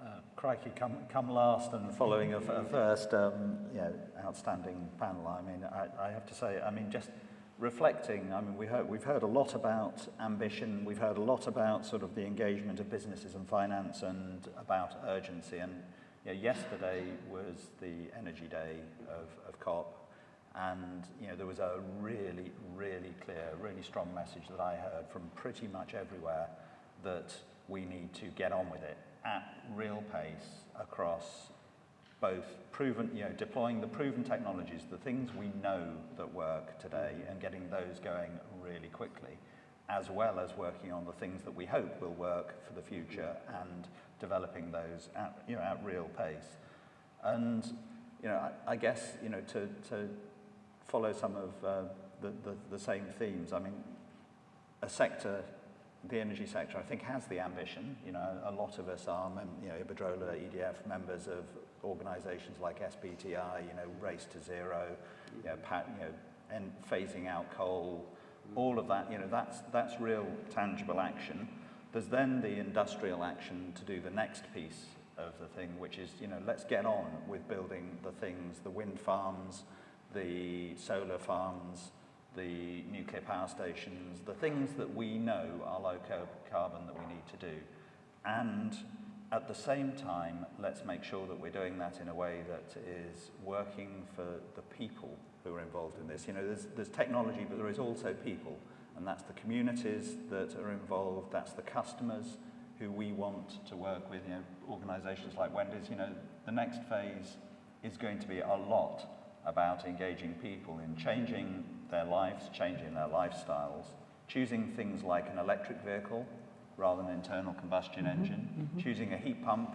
uh, crikey, come, come last and following a, a first, um, you know, outstanding panel. I mean, I, I have to say, I mean, just reflecting, I mean, we heard, we've heard a lot about ambition, we've heard a lot about sort of the engagement of businesses and finance and about urgency. And you know, yesterday was the energy day of, of COP. And you know, there was a really, really clear, really strong message that I heard from pretty much everywhere that we need to get on with it at real pace across both proven, you know, deploying the proven technologies, the things we know that work today and getting those going really quickly, as well as working on the things that we hope will work for the future and developing those at, you know, at real pace. And, you know, I, I guess, you know, to, to follow some of uh, the, the, the same themes, I mean, a sector the energy sector, I think, has the ambition. You know, a lot of us are, you know, Iberdrola, EDF, members of organisations like SBTI, you know, Race to Zero, you know, pat, you know and phasing out coal, all of that, you know, that's, that's real tangible action. There's then the industrial action to do the next piece of the thing, which is, you know, let's get on with building the things, the wind farms, the solar farms, the nuclear power stations, the things that we know are low carbon that we need to do. And at the same time, let's make sure that we're doing that in a way that is working for the people who are involved in this. You know, there's, there's technology, but there is also people, and that's the communities that are involved, that's the customers who we want to work with, you know, organizations like Wendy's. You know, the next phase is going to be a lot about engaging people in changing their lives, changing their lifestyles, choosing things like an electric vehicle rather than an internal combustion Mm-hmm, engine, choosing a heat pump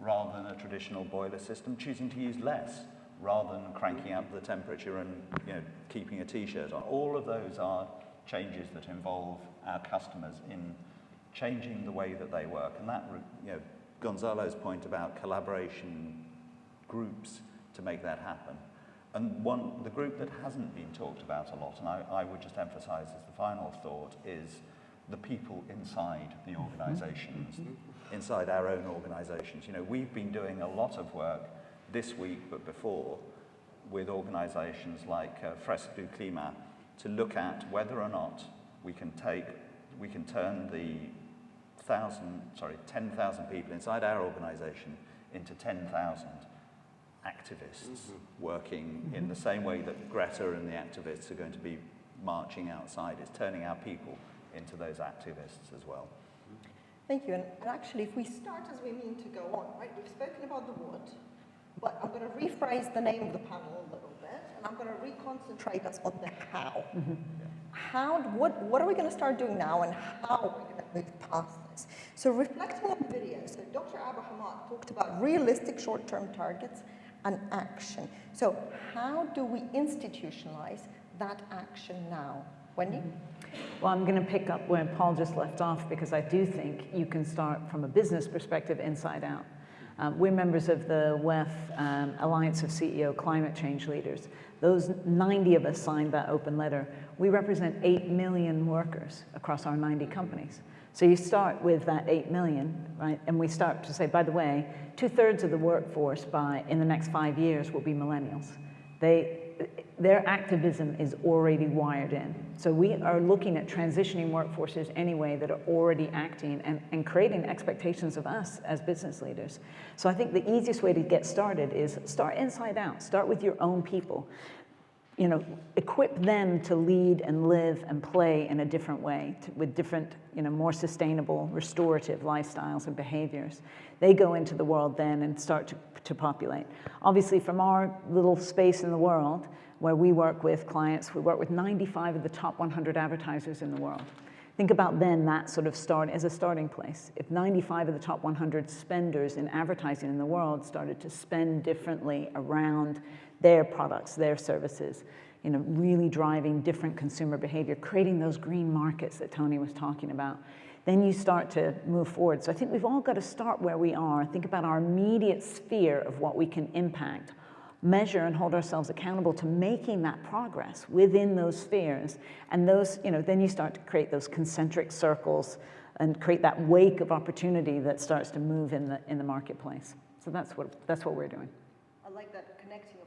rather than a traditional boiler system, choosing to use less rather than cranking up the temperature and you know, keeping a t-shirt on. All of those are changes that involve our customers in changing the way that they work. And that, you know, Gonzalo's point about collaboration groups to make that happen. And one, the group that hasn't been talked about a lot, and I, I would just emphasize as the final thought, is the people inside the organizations, inside our own organizations. You know, we've been doing a lot of work this week, but before, with organizations like uh, Fresque du Climat to look at whether or not we can take, we can turn the thousand, sorry, 10,000 people inside our organization into 10,000 activists mm-hmm. working in the same way that Greta and the activists are going to be marching outside. It's turning our people into those activists as well. Thank you. And, and actually, if we start as we mean to go on, right, we've spoken about the what, but I'm going to rephrase the name of the panel a little bit, and I'm going to reconcentrate us on the how. Mm-hmm. How, what, what are we going to start doing now, and how are we going to move past this? So reflecting on the video, so Dr. Abu Hamad talked about realistic short-term targets and action. So how do we institutionalize that action now? Wendy? Well, I'm going to pick up where Paul just left off because I do think you can start from a business perspective inside out. Um, we're members of the WEF um, Alliance of CEO Climate Change Leaders. Those 90 of us signed that open letter. We represent 8 million workers across our 90 companies. So you start with that 8 million, right? And we start to say, by the way, two thirds of the workforce by in the next five years will be millennials. They, their activism is already wired in. So we are looking at transitioning workforces anyway that are already acting and, and creating expectations of us as business leaders. So I think the easiest way to get started is start inside out. Start with your own people. You know, equip them to lead and live and play in a different way to, with different, you know, more sustainable, restorative lifestyles and behaviors. They go into the world then and start to, to populate. Obviously, from our little space in the world, where we work with clients, we work with 95 of the top 100 advertisers in the world. Think about then that sort of start as a starting place. If 95 of the top 100 spenders in advertising in the world started to spend differently around their products, their services, you know, really driving different consumer behavior, creating those green markets that Tony was talking about, then you start to move forward. So I think we've all got to start where we are, think about our immediate sphere of what we can impact, measure and hold ourselves accountable to making that progress within those spheres. And those, you know, then you start to create those concentric circles and create that wake of opportunity that starts to move in the, in the marketplace. So that's what, that's what we're doing. I like that connecting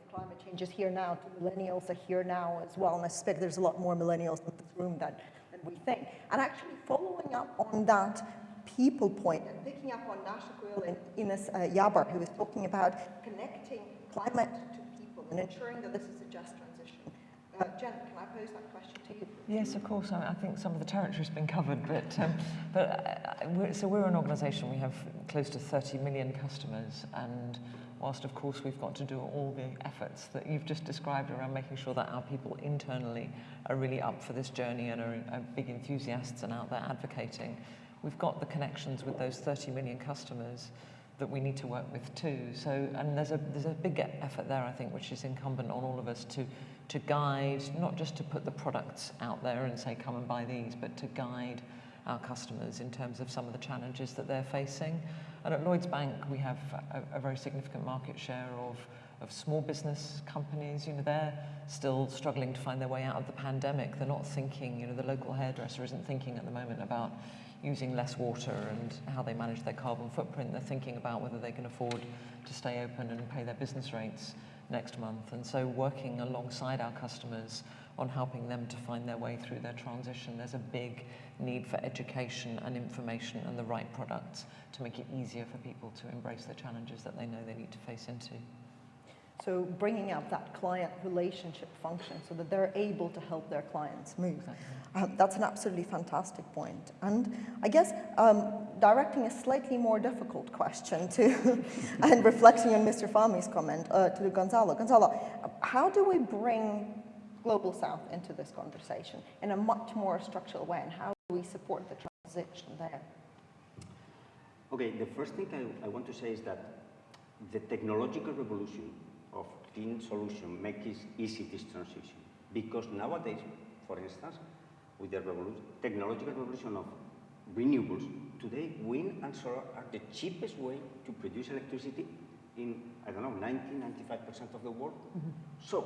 change here now to millennials are here now as well. And I suspect there's a lot more millennials in this room than, than we think. And actually following up on that people point and picking up on Nasha Quill and Ines uh, Yabar, who was talking about connecting climate to people and ensuring that this is a just transition. Uh, Jen, can I pose that question to you? Yes, of course. I, I think some of the territory's been covered, but um, but uh, we're, so we're an organisation. We have close to 30 million customers, and whilst of course we've got to do all the efforts that you've just described around making sure that our people internally are really up for this journey and are, are big enthusiasts and out there advocating, we've got the connections with those 30 million customers that we need to work with too. So, and there's a there's a big effort there, I think, which is incumbent on all of us to to guide, not just to put the products out there and say come and buy these, but to guide our customers in terms of some of the challenges that they're facing. And at Lloyds Bank, we have a, a very significant market share of of small business companies, you know, they're still struggling to find their way out of the pandemic. They're not thinking, you know, the local hairdresser isn't thinking at the moment about using less water and how they manage their carbon footprint. They're thinking about whether they can afford to stay open and pay their business rates next month. And so working alongside our customers on helping them to find their way through their transition. There's a big need for education and information and the right products to make it easier for people to embrace the challenges that they know they need to face into. So bringing up that client relationship function so that they're able to help their clients move. Um, that's an absolutely fantastic point. And I guess um, directing a slightly more difficult question to, and reflecting on Mr. Fahmi's comment uh, to Gonzalo. Gonzalo, how do we bring Global South into this conversation in a much more structural way and how do we support the transition there? Okay, the first thing I, I want to say is that the technological revolution of clean solution makes it easy this transition. Because nowadays, for instance, with the revolution, technological revolution of renewables, today wind and solar are the cheapest way to produce electricity in, I don't know, 90, 95% of the world. Mm -hmm. So,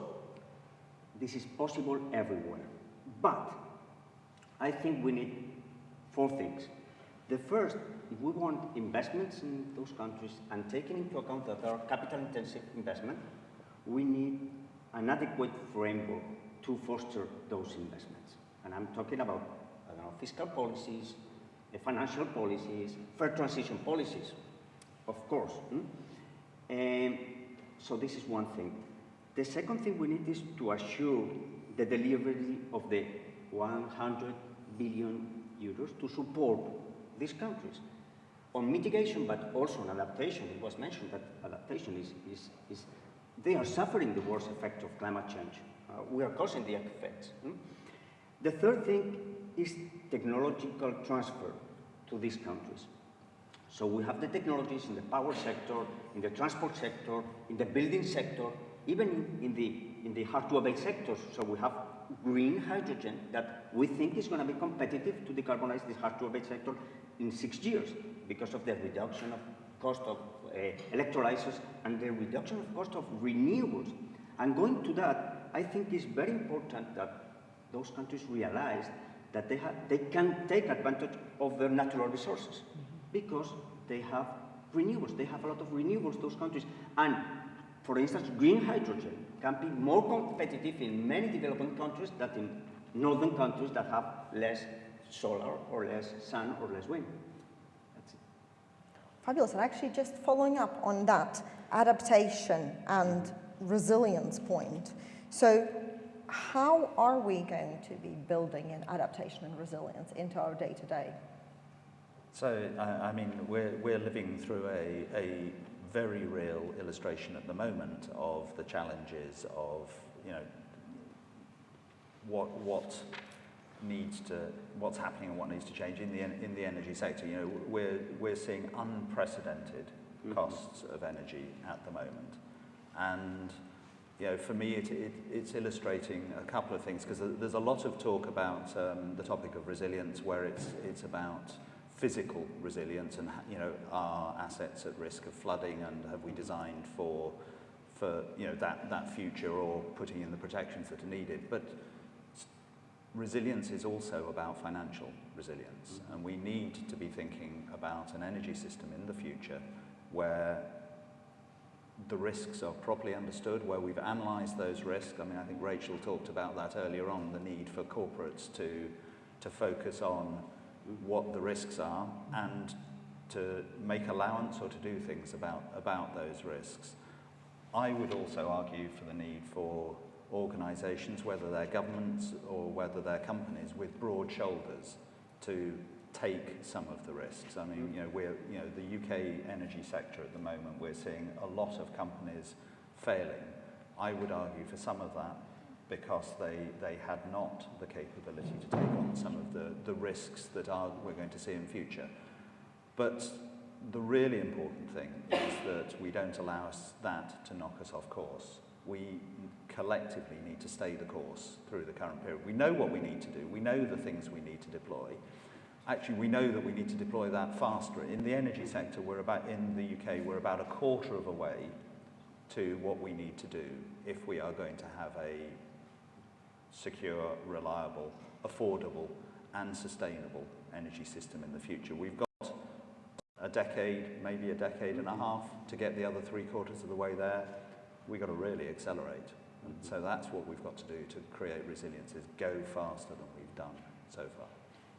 this is possible everywhere. But I think we need four things. The first, if we want investments in those countries and taking into account that there are capital intensive investment, we need an adequate framework to foster those investments. And I'm talking about know, fiscal policies, financial policies, fair transition policies, of course. Hmm? And so this is one thing. The second thing we need is to assure the delivery of the 100 billion euros to support these countries on mitigation, but also on adaptation. It was mentioned that adaptation is, is, is they are suffering the worst effect of climate change. Uh, we are causing the effects. Hmm? The third thing is technological transfer to these countries. So we have the technologies in the power sector, in the transport sector, in the building sector, even in, the, in the hard-to-abate sectors. So we have green hydrogen that we think is going to be competitive to decarbonize this hard-to-abate sector in six years because of the reduction of cost of uh, electrolyzers and the reduction of cost of renewables. And going to that, I think it's very important that those countries realize that they, have, they can take advantage of their natural resources because they have renewables. They have a lot of renewables, those countries. And for instance, green hydrogen can be more competitive in many developing countries than in northern countries that have less solar or less sun or less wind. Fabulous. And actually, just following up on that adaptation and resilience point. So, how are we going to be building in adaptation and resilience into our day to day? So, I mean, we're, we're living through a, a very real illustration at the moment of the challenges of, you know, what, what needs to, what's happening and what needs to change in the, in the energy sector. You know, we're, we're seeing unprecedented mm -hmm. costs of energy at the moment. And, you know, for me, it, it, it's illustrating a couple of things because there's a lot of talk about um, the topic of resilience where it's, it's about physical resilience and, you know, are assets at risk of flooding and have we designed for, for you know, that, that future or putting in the protections that are needed. But resilience is also about financial resilience, mm. and we need to be thinking about an energy system in the future where the risks are properly understood, where we've analysed those risks. I mean, I think Rachel talked about that earlier on, the need for corporates to, to focus on what the risks are and to make allowance or to do things about, about those risks. I would also argue for the need for organisations, whether they're governments or whether they're companies, with broad shoulders to take some of the risks. I mean, you know, we're, you know, the UK energy sector at the moment, we're seeing a lot of companies failing. I would argue for some of that because they, they had not the capability to take on some of the, the risks that are, we're going to see in future. But the really important thing is that we don't allow us that to knock us off course. We collectively need to stay the course through the current period. We know what we need to do. We know the things we need to deploy. Actually, we know that we need to deploy that faster. In the energy sector, we're about, in the UK, we're about a quarter of a way to what we need to do if we are going to have a secure, reliable, affordable and sustainable energy system in the future. We've got a decade, maybe a decade and a half to get the other three quarters of the way there. We've got to really accelerate And mm-hmm. so that's what we've got to do to create resilience is go faster than we've done so far.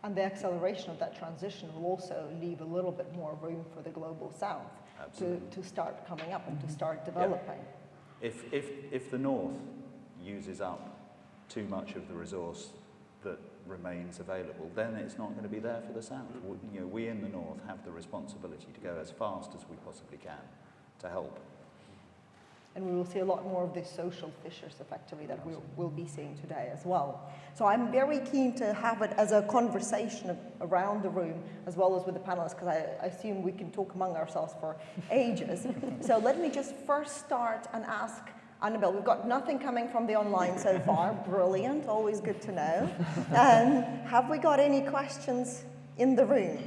And the acceleration of that transition will also leave a little bit more room for the global south to, to start coming up and to mm-hmm. start developing. Yeah. If, if, if the north uses up too much of the resource that remains available, then it's not going to be there for the south. We, you know, we in the north have the responsibility to go as fast as we possibly can to help and we will see a lot more of these social fissures effectively that we will be seeing today as well. So I'm very keen to have it as a conversation around the room as well as with the panelists because I, I, assume we can talk among ourselves for ages. so let me just first start and ask Annabelle, we've got nothing coming from the online so far. Brilliant, always good to know. Um, have we got any questions in the room?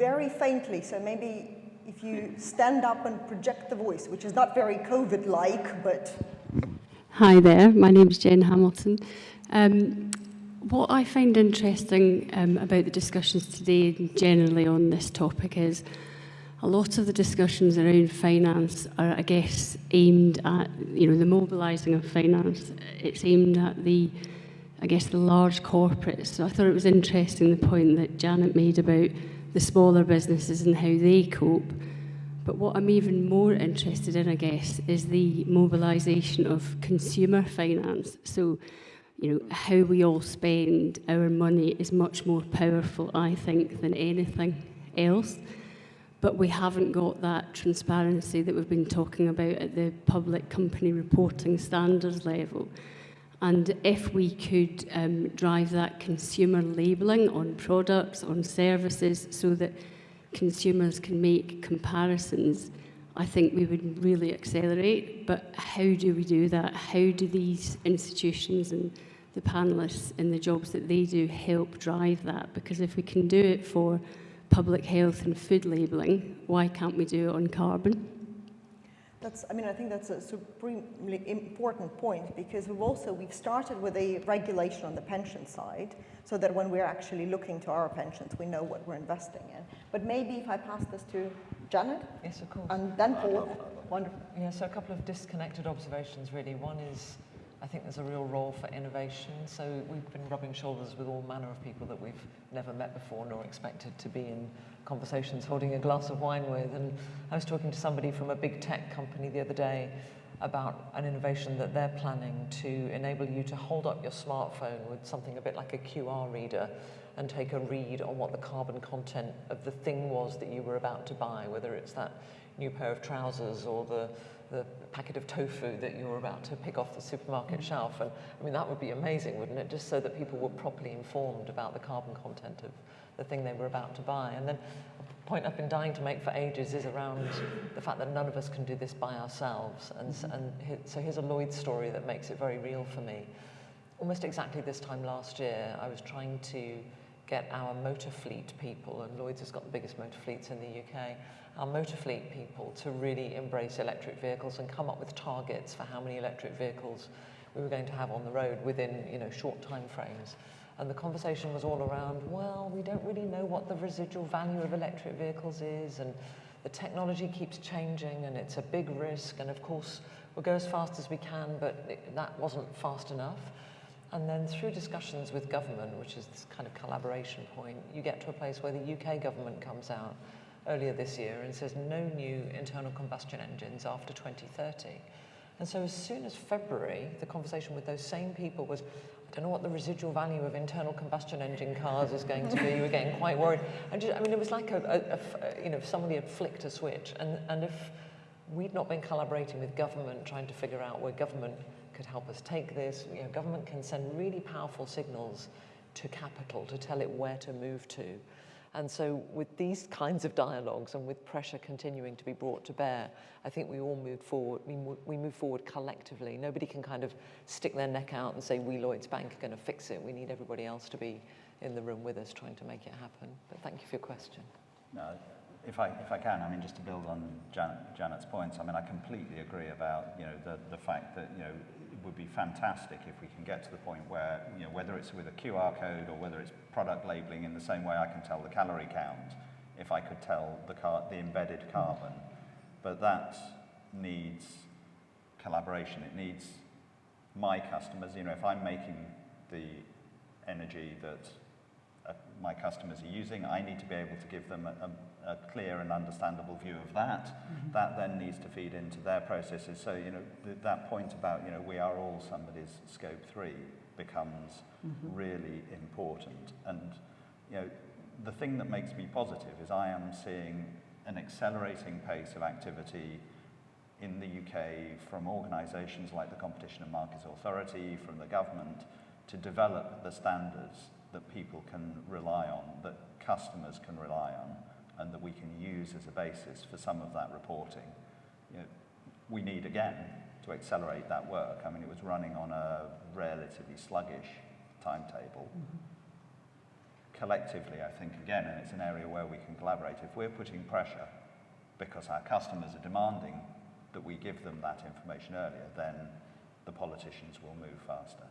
very faintly, so maybe if you stand up and project the voice, which is not very COVID-like, but... Hi there, my name is Jen Hamilton. Um, what I find interesting um, about the discussions today generally on this topic is a lot of the discussions around finance are, I guess, aimed at, you know, the mobilising of finance. It's aimed at the, I guess, the large corporates. So I thought it was interesting the point that Janet made about the smaller businesses and how they cope. But what I'm even more interested in, I guess, is the mobilisation of consumer finance. So, you know, how we all spend our money is much more powerful, I think, than anything else. But we haven't got that transparency that we've been talking about at the public company reporting standards level. And if we could um, drive that consumer labelling on products, on services, so that consumers can make comparisons, I think we would really accelerate. But how do we do that? How do these institutions and the panelists in the jobs that they do help drive that? Because if we can do it for public health and food labelling, why can't we do it on carbon? That's, I mean, I think that's a supremely important point because we've also, we've started with a regulation on the pension side so that when we're actually looking to our pensions, we know what we're investing in. But maybe if I pass this to Janet? Yes, of course. And then Paul. Wonderful. Yeah, so a couple of disconnected observations really. One is, I think there's a real role for innovation. So we've been rubbing shoulders with all manner of people that we've never met before nor expected to be in conversations holding a glass of wine with. And I was talking to somebody from a big tech company the other day about an innovation that they're planning to enable you to hold up your smartphone with something a bit like a QR reader and take a read on what the carbon content of the thing was that you were about to buy, whether it's that new pair of trousers or the, the packet of tofu that you were about to pick off the supermarket shelf. And I mean, that would be amazing, wouldn't it? Just so that people were properly informed about the carbon content of the thing they were about to buy. And then a point I've been dying to make for ages is around the fact that none of us can do this by ourselves. And, and so here's a Lloyd story that makes it very real for me. Almost exactly this time last year, I was trying to get our motor fleet people, and Lloyd's has got the biggest motor fleets in the UK, our motor fleet people to really embrace electric vehicles and come up with targets for how many electric vehicles we were going to have on the road within you know, short time frames. And the conversation was all around, well, we don't really know what the residual value of electric vehicles is, and the technology keeps changing, and it's a big risk, and of course, we'll go as fast as we can, but it, that wasn't fast enough. And then through discussions with government, which is this kind of collaboration point, you get to a place where the UK government comes out earlier this year and says no new internal combustion engines after 2030. And so as soon as February, the conversation with those same people was, I don't know what the residual value of internal combustion engine cars is going to be. Were getting quite worried. And just, I mean, it was like a, a, a, you know, somebody had flicked a switch. And, and if we'd not been collaborating with government, trying to figure out where government could help us take this, you know, government can send really powerful signals to capital to tell it where to move to. And so with these kinds of dialogues and with pressure continuing to be brought to bear, I think we all move forward, we, we move forward collectively. Nobody can kind of stick their neck out and say, we Lloyds Bank are going to fix it. We need everybody else to be in the room with us trying to make it happen. But thank you for your question. No, if I, if I can, I mean, just to build on Jan, Janet's points, I mean, I completely agree about, you know, the, the fact that, you know, would be fantastic if we can get to the point where, you know, whether it's with a QR code or whether it's product labeling in the same way I can tell the calorie count, if I could tell the, car the embedded carbon. But that needs collaboration. It needs my customers, you know, if I'm making the energy that uh, my customers are using, I need to be able to give them a, a a clear and understandable view of that. Mm -hmm. That then needs to feed into their processes. So, you know, th that point about, you know, we are all somebody's scope three becomes mm -hmm. really important. And, you know, the thing that makes me positive is I am seeing an accelerating pace of activity in the UK from organisations like the Competition and Markets Authority, from the government, to develop the standards that people can rely on, that customers can rely on and that we can use as a basis for some of that reporting. You know, we need, again, to accelerate that work. I mean, it was running on a relatively sluggish timetable. Mm -hmm. Collectively, I think, again, and it's an area where we can collaborate, if we're putting pressure because our customers are demanding that we give them that information earlier, then the politicians will move faster.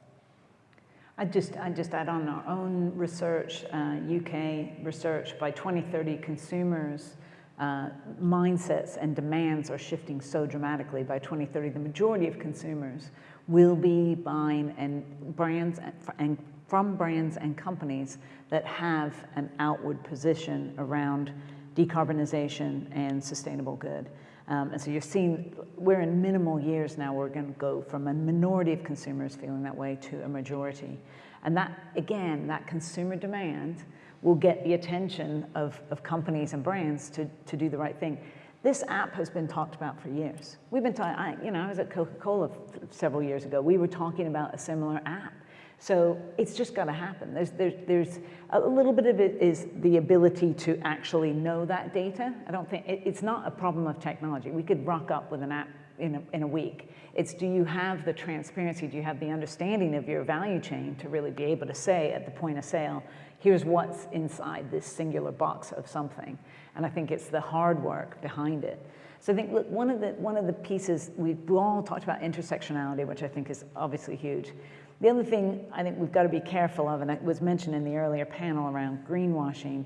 I just, I just add on our own research, uh, UK research, by 2030 consumers' uh, mindsets and demands are shifting so dramatically. By 2030, the majority of consumers will be buying and brands and, and from brands and companies that have an outward position around decarbonization and sustainable good. Um, and so you're seeing, we're in minimal years now, we're going to go from a minority of consumers feeling that way to a majority. And that, again, that consumer demand will get the attention of, of companies and brands to, to do the right thing. This app has been talked about for years. We've been talking, you know, I was at Coca-Cola several years ago. We were talking about a similar app. So it's just going to happen. There's, there's, there's a little bit of it is the ability to actually know that data. I don't think, it, it's not a problem of technology. We could rock up with an app in a, in a week. It's do you have the transparency, do you have the understanding of your value chain to really be able to say at the point of sale, here's what's inside this singular box of something. And I think it's the hard work behind it. So I think look, one of the one of the pieces we've all talked about intersectionality, which I think is obviously huge. The other thing I think we've got to be careful of, and it was mentioned in the earlier panel around greenwashing,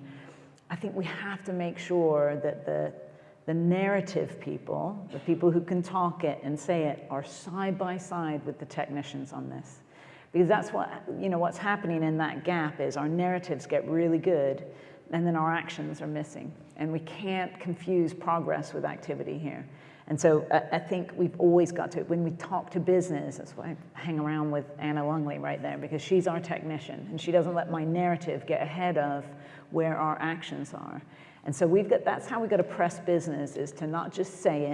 I think we have to make sure that the, the narrative people, the people who can talk it and say it, are side by side with the technicians on this. Because that's what, you know, what's happening in that gap is our narratives get really good and then our actions are missing. And we can't confuse progress with activity here. And so I, I, think we've always got to, when we talk to business, that's why I hang around with Anna Lungley right there, because she's our technician and she doesn't let my narrative get ahead of where our actions are. And so we've got, that's how we got to press business is to not just say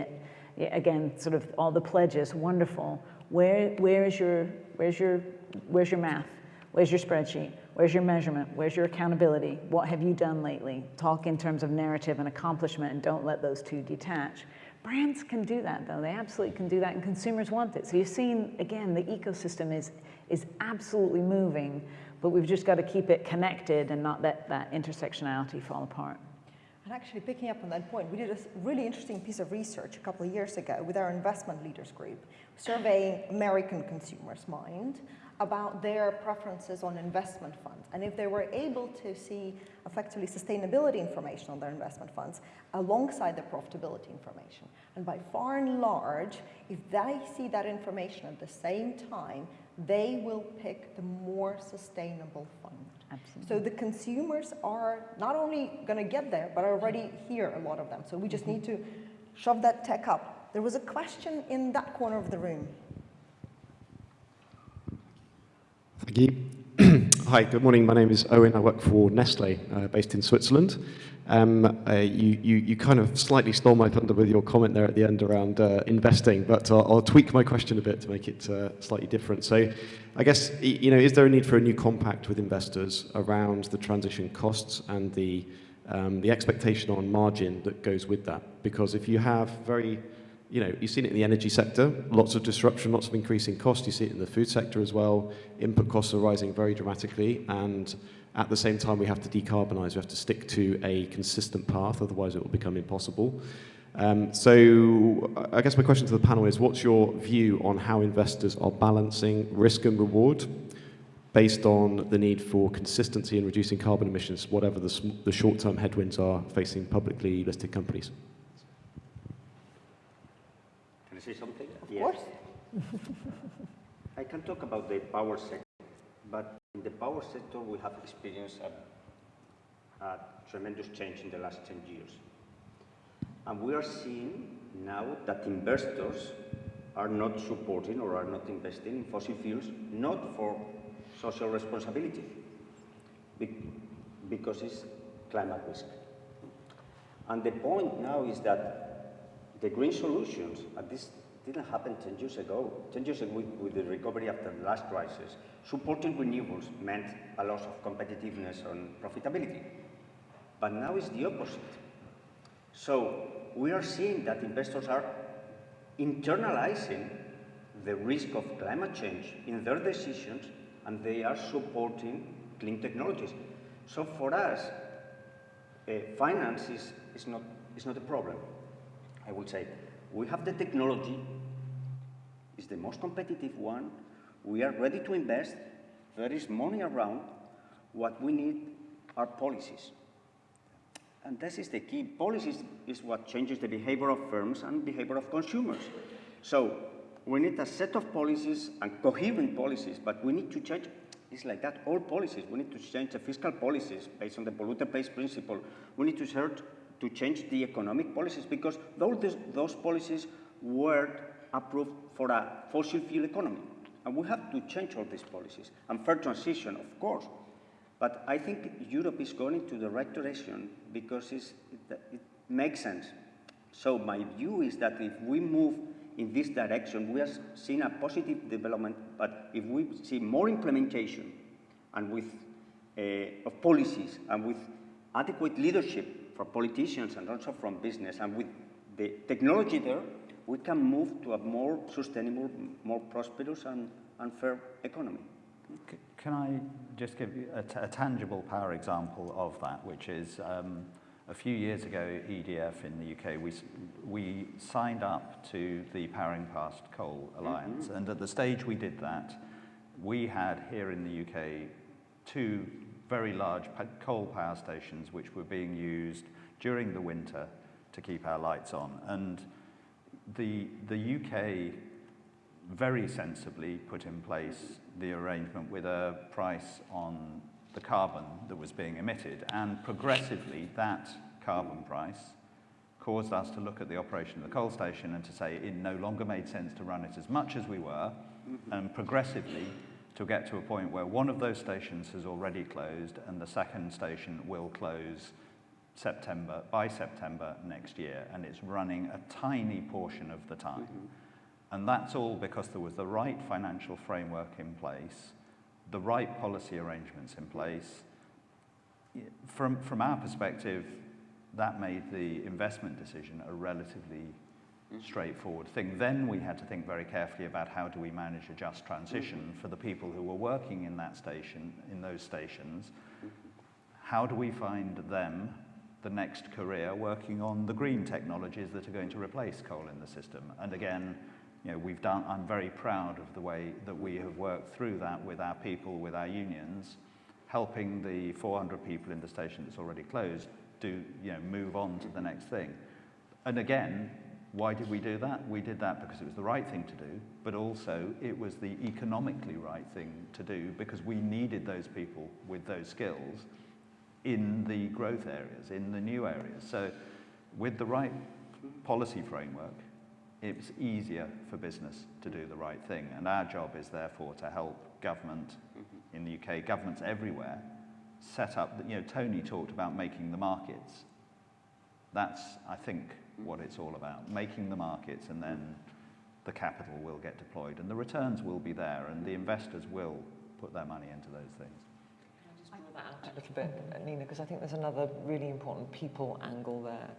it, again, sort of all the pledges, wonderful. Where, where is your, where's your, where's your math? Where's your spreadsheet? Where's your measurement? Where's your accountability? What have you done lately? Talk in terms of narrative and accomplishment and don't let those two detach. Brands can do that though, they absolutely can do that and consumers want it. So you're seeing, again, the ecosystem is, is absolutely moving, but we've just got to keep it connected and not let that intersectionality fall apart. And actually picking up on that point, we did a really interesting piece of research a couple of years ago with our investment leaders group, surveying American consumers' mind about their preferences on investment funds and if they were able to see effectively sustainability information on their investment funds alongside the profitability information. And by far and large, if they see that information at the same time, they will pick the more sustainable fund. Absolutely. So the consumers are not only going to get there, but are already here, a lot of them. So we just mm -hmm. need to shove that tech up. There was a question in that corner of the room. Hi, good morning. My name is Owen. I work for Nestle, uh, based in Switzerland. Um, uh, you, you, you, kind of slightly stole my thunder with your comment there at the end around uh, investing, but I'll, I'll, tweak my question a bit to make it uh, slightly different. So I guess, you know, is there a need for a new compact with investors around the transition costs and the, um, the expectation on margin that goes with that? Because if you have very you know, you've seen it in the energy sector, lots of disruption, lots of increasing cost. You see it in the food sector as well. Input costs are rising very dramatically, and at the same time, we have to decarbonize. We have to stick to a consistent path, otherwise it will become impossible. Um, so I guess my question to the panel is, what's your view on how investors are balancing risk and reward based on the need for consistency in reducing carbon emissions, whatever the, the short-term headwinds are facing publicly listed companies? Can I say something? Of yes. course. I can talk about the power sector, but in the power sector we have experienced a, a tremendous change in the last 10 years. And we are seeing now that investors are not supporting or are not investing in fossil fuels, not for social responsibility, because it's climate risk. And the point now is that the green solutions, at this didn't happen 10 years ago, 10 years ago with, the recovery after the last crisis, supporting renewables meant a loss of competitiveness and profitability. But now it's the opposite. So we are seeing that investors are internalizing the risk of climate change in their decisions and they are supporting clean technologies. So for us, uh, finance is, is, not, is not a problem, I would say. We have the technology, it's the most competitive one, we are ready to invest, there is money around, what we need are policies. And this is the key. Policies is what changes the behavior of firms and behavior of consumers. So we need a set of policies and coherent policies, but we need to change, it's like that, all policies. We need to change the fiscal policies based on the polluter pays principle. We need to start to change the economic policies because those, those policies were approved for a fossil fuel economy. And we have to change all these policies. And fair transition, of course, but I think Europe is going to the right direction because it, it makes sense. So my view is that if we move in this direction, we are seeing a positive development, but if we see more implementation and with uh, of policies and with adequate leadership for politicians and also from business and with the technology there, we can move to a more sustainable, more prosperous and, and fair economy. Can I just give you a, tangible power example of that, which is um, a few years ago, EDF in the UK, we, we signed up to the Powering Past Coal Alliance. Mm -hmm. And at the stage we did that, we had here in the UK two very large coal power stations which were being used during the winter to keep our lights on. And the, the UK very sensibly put in place the arrangement with a price on the carbon that was being emitted. And progressively, that carbon price caused us to look at the operation of the coal station and to say it no longer made sense to run it as much as we were, mm-hmm. and progressively to get to a point where one of those stations has already closed and the second station will close September by September next year, and it's running a tiny portion of the time. Mm -hmm. And that's all because there was the right financial framework in place, the right policy arrangements in place. From, from our perspective, that made the investment decision a relatively straightforward thing. Then we had to think very carefully about how do we manage a just transition for the people who were working in that station, in those stations. How do we find them the next career working on the green technologies that are going to replace coal in the system? And again, you know, we've done, I'm very proud of the way that we have worked through that with our people, with our unions, helping the 400 people in the station that's already closed to you know, move on to the next thing. And again, why did we do that? We did that because it was the right thing to do, but also it was the economically right thing to do because we needed those people with those skills in the growth areas, in the new areas. So with the right policy framework, it's easier for business to do the right thing. And our job is therefore to help government mm-hmm. in the UK, governments everywhere, set up, you know, Tony talked about making the markets. That's, I think, what it's all about, making the markets and then the capital will get deployed and the returns will be there and the investors will put their money into those things. A little bit, Nina, because I think there's another really important people angle there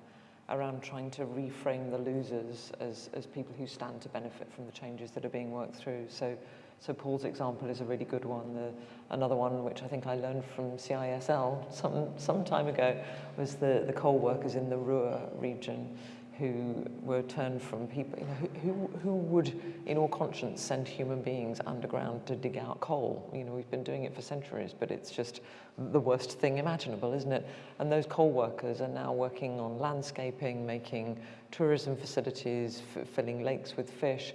around trying to reframe the losers as, as people who stand to benefit from the changes that are being worked through. So, so Paul's example is a really good one. The, another one, which I think I learned from CISL some, some time ago, was the, the coal workers in the Ruhr region who were turned from people, you know, who, who, would, in all conscience, send human beings underground to dig out coal? You know, we've been doing it for centuries, but it's just the worst thing imaginable, isn't it? And those coal workers are now working on landscaping, making tourism facilities, filling lakes with fish,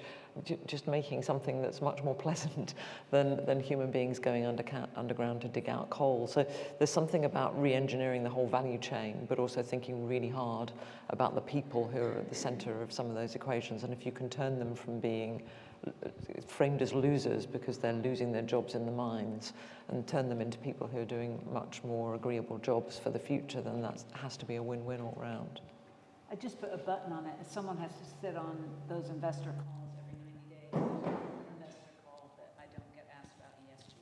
just making something that's much more pleasant than, than human beings going under underground to dig out coal. So there's something about re-engineering the whole value chain, but also thinking really hard about the people who are at the center of some of those equations. And if you can turn them from being uh, framed as losers because they're losing their jobs in the mines and turn them into people who are doing much more agreeable jobs for the future, then that has to be a win-win all round. I just put a button on it. Someone has to sit on those investor calls investor call that I don't get asked about ESG.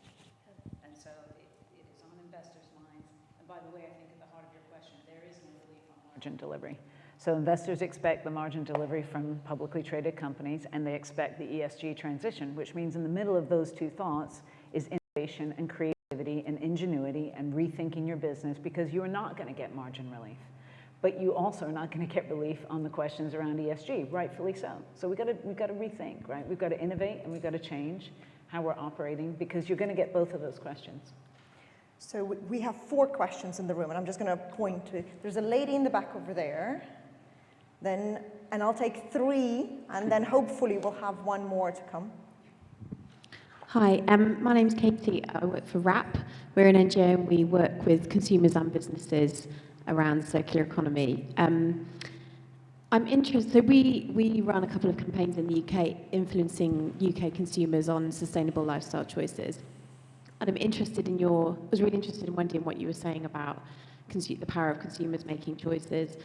And so it, it is on investors' minds. And by the way, I think at the heart of your question, there is no relief on margin delivery. So investors expect the margin delivery from publicly traded companies, and they expect the ESG transition, which means in the middle of those two thoughts is innovation and creativity and ingenuity and rethinking your business because you are not going to get margin relief but you also are not going to get relief on the questions around ESG, rightfully so. So we've got to, we've got to rethink, right? We've got to innovate and we've got to change how we're operating because you're going to get both of those questions. So we have four questions in the room and I'm just going to point to, there's a lady in the back over there, then, and I'll take three and then hopefully we'll have one more to come. Hi, um, my name's Katie. I work for WRAP. We're an NGO and we work with consumers and businesses around the circular economy. Um, I'm interested, so we, we run a couple of campaigns in the UK influencing UK consumers on sustainable lifestyle choices. And I'm interested in your, I was really interested in wondering what you were saying about the power of consumers making choices.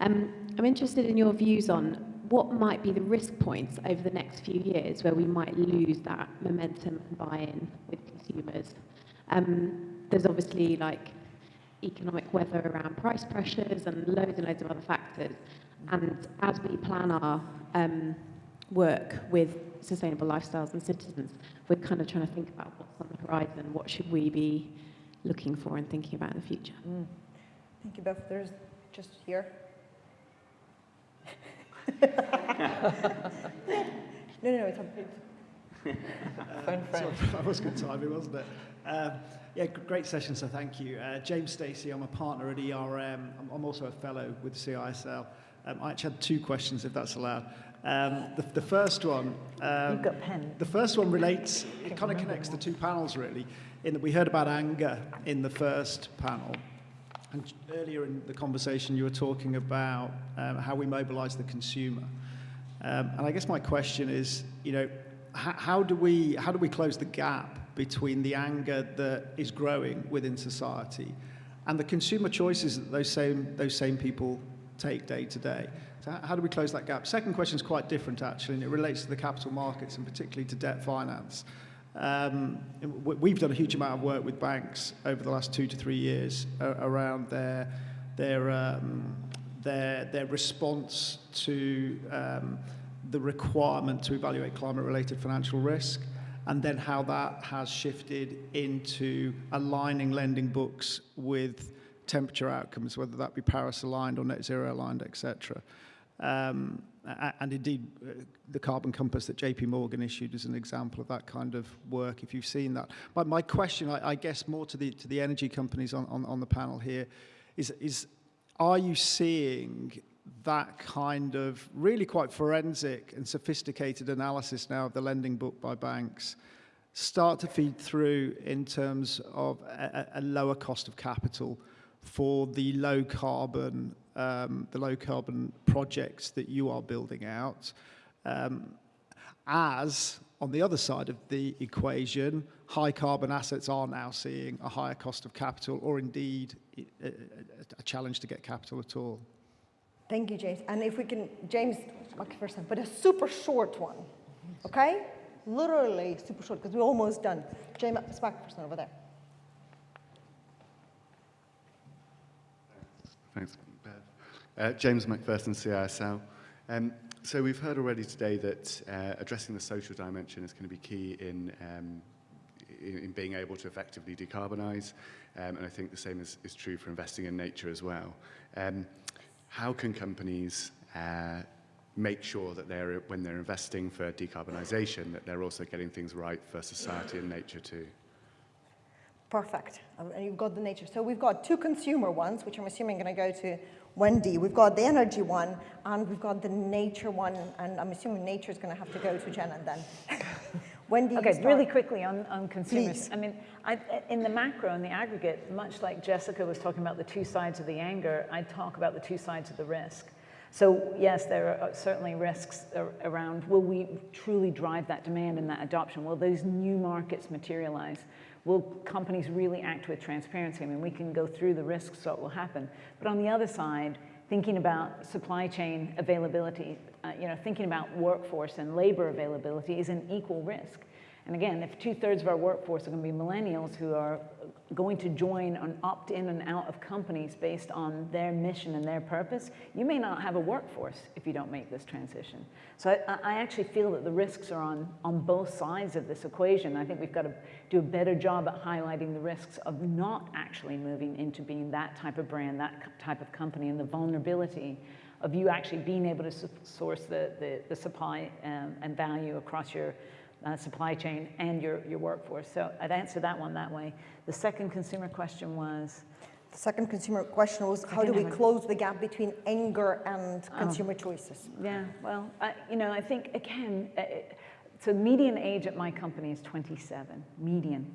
Um, I'm interested in your views on what might be the risk points over the next few years where we might lose that momentum and buy-in with consumers. Um, there's obviously like economic weather around price pressures and loads and loads of other factors. And as we plan our um, work with sustainable lifestyles and citizens, we're kind of trying to think about what's on the horizon, what should we be looking for and thinking about in the future. Mm. Thank you, Beth. There's just here. no, no, no, it's on. uh, that was good timing, wasn't it? Um, yeah, great session, so thank you. Uh, James Stacey, I'm a partner at ERM. I'm, I'm also a fellow with CISL. Um, I actually had two questions, if that's allowed. Um, the, the first one... Um, You've got pen. The first one relates, it kind of connects the two panels, really, in that we heard about anger in the first panel. And earlier in the conversation, you were talking about um, how we mobilize the consumer. Um, and I guess my question is, you know, how, do we, how do we close the gap between the anger that is growing within society and the consumer choices that those same, those same people take day to day. So how do we close that gap? Second question is quite different, actually, and it relates to the capital markets and particularly to debt finance. Um, we've done a huge amount of work with banks over the last two to three years around their, their, um, their, their response to um, the requirement to evaluate climate-related financial risk and then how that has shifted into aligning lending books with temperature outcomes, whether that be Paris aligned or net zero aligned, etc. Um, and indeed, uh, the carbon compass that JP Morgan issued is an example of that kind of work, if you've seen that. But my question, I, I guess more to the, to the energy companies on, on, on the panel here, is, is are you seeing that kind of really quite forensic and sophisticated analysis now of the lending book by banks start to feed through in terms of a, a lower cost of capital for the low carbon um, the low carbon projects that you are building out um, as on the other side of the equation high carbon assets are now seeing a higher cost of capital or indeed a, a challenge to get capital at all Thank you, James. And if we can, James, time, but a super short one, okay? Literally super short, because we're almost done. James person over there. Thanks, Bev. Uh, James McPherson, CISL. Um, so we've heard already today that uh, addressing the social dimension is going to be key in, um, in, in being able to effectively decarbonise, um, and I think the same is, is true for investing in nature as well. How can companies uh, make sure that they're, when they're investing for decarbonisation, that they're also getting things right for society and nature too. Perfect. And you've got the nature. So we've got two consumer ones, which I'm assuming are going to go to Wendy. We've got the energy one, and we've got the nature one, and I'm assuming nature is going to have to go to Jenna then. Okay, really quickly on, on consumers. Please. I mean, I, in the macro, in the aggregate, much like Jessica was talking about the two sides of the anger, I talk about the two sides of the risk. So yes, there are uh, certainly risks around, will we truly drive that demand and that adoption? Will those new markets materialize? Will companies really act with transparency? I mean, we can go through the risks, what will happen. But on the other side, thinking about supply chain availability, uh, you know, thinking about workforce and labor availability is an equal risk. And again, if two thirds of our workforce are going to be millennials who are going to join and opt in and out of companies based on their mission and their purpose, you may not have a workforce if you don't make this transition. So I, I actually feel that the risks are on, on both sides of this equation. I think we've got to do a better job at highlighting the risks of not actually moving into being that type of brand, that type of company, and the vulnerability of you actually being able to source the, the, the supply um, and value across your uh, supply chain and your, your workforce. So I'd answer that one that way. The second consumer question was? The second consumer question was how do we close the gap between anger and Oh. consumer choices? Yeah, well, I, you know, I think, again, uh, so median age at my company is 27, median.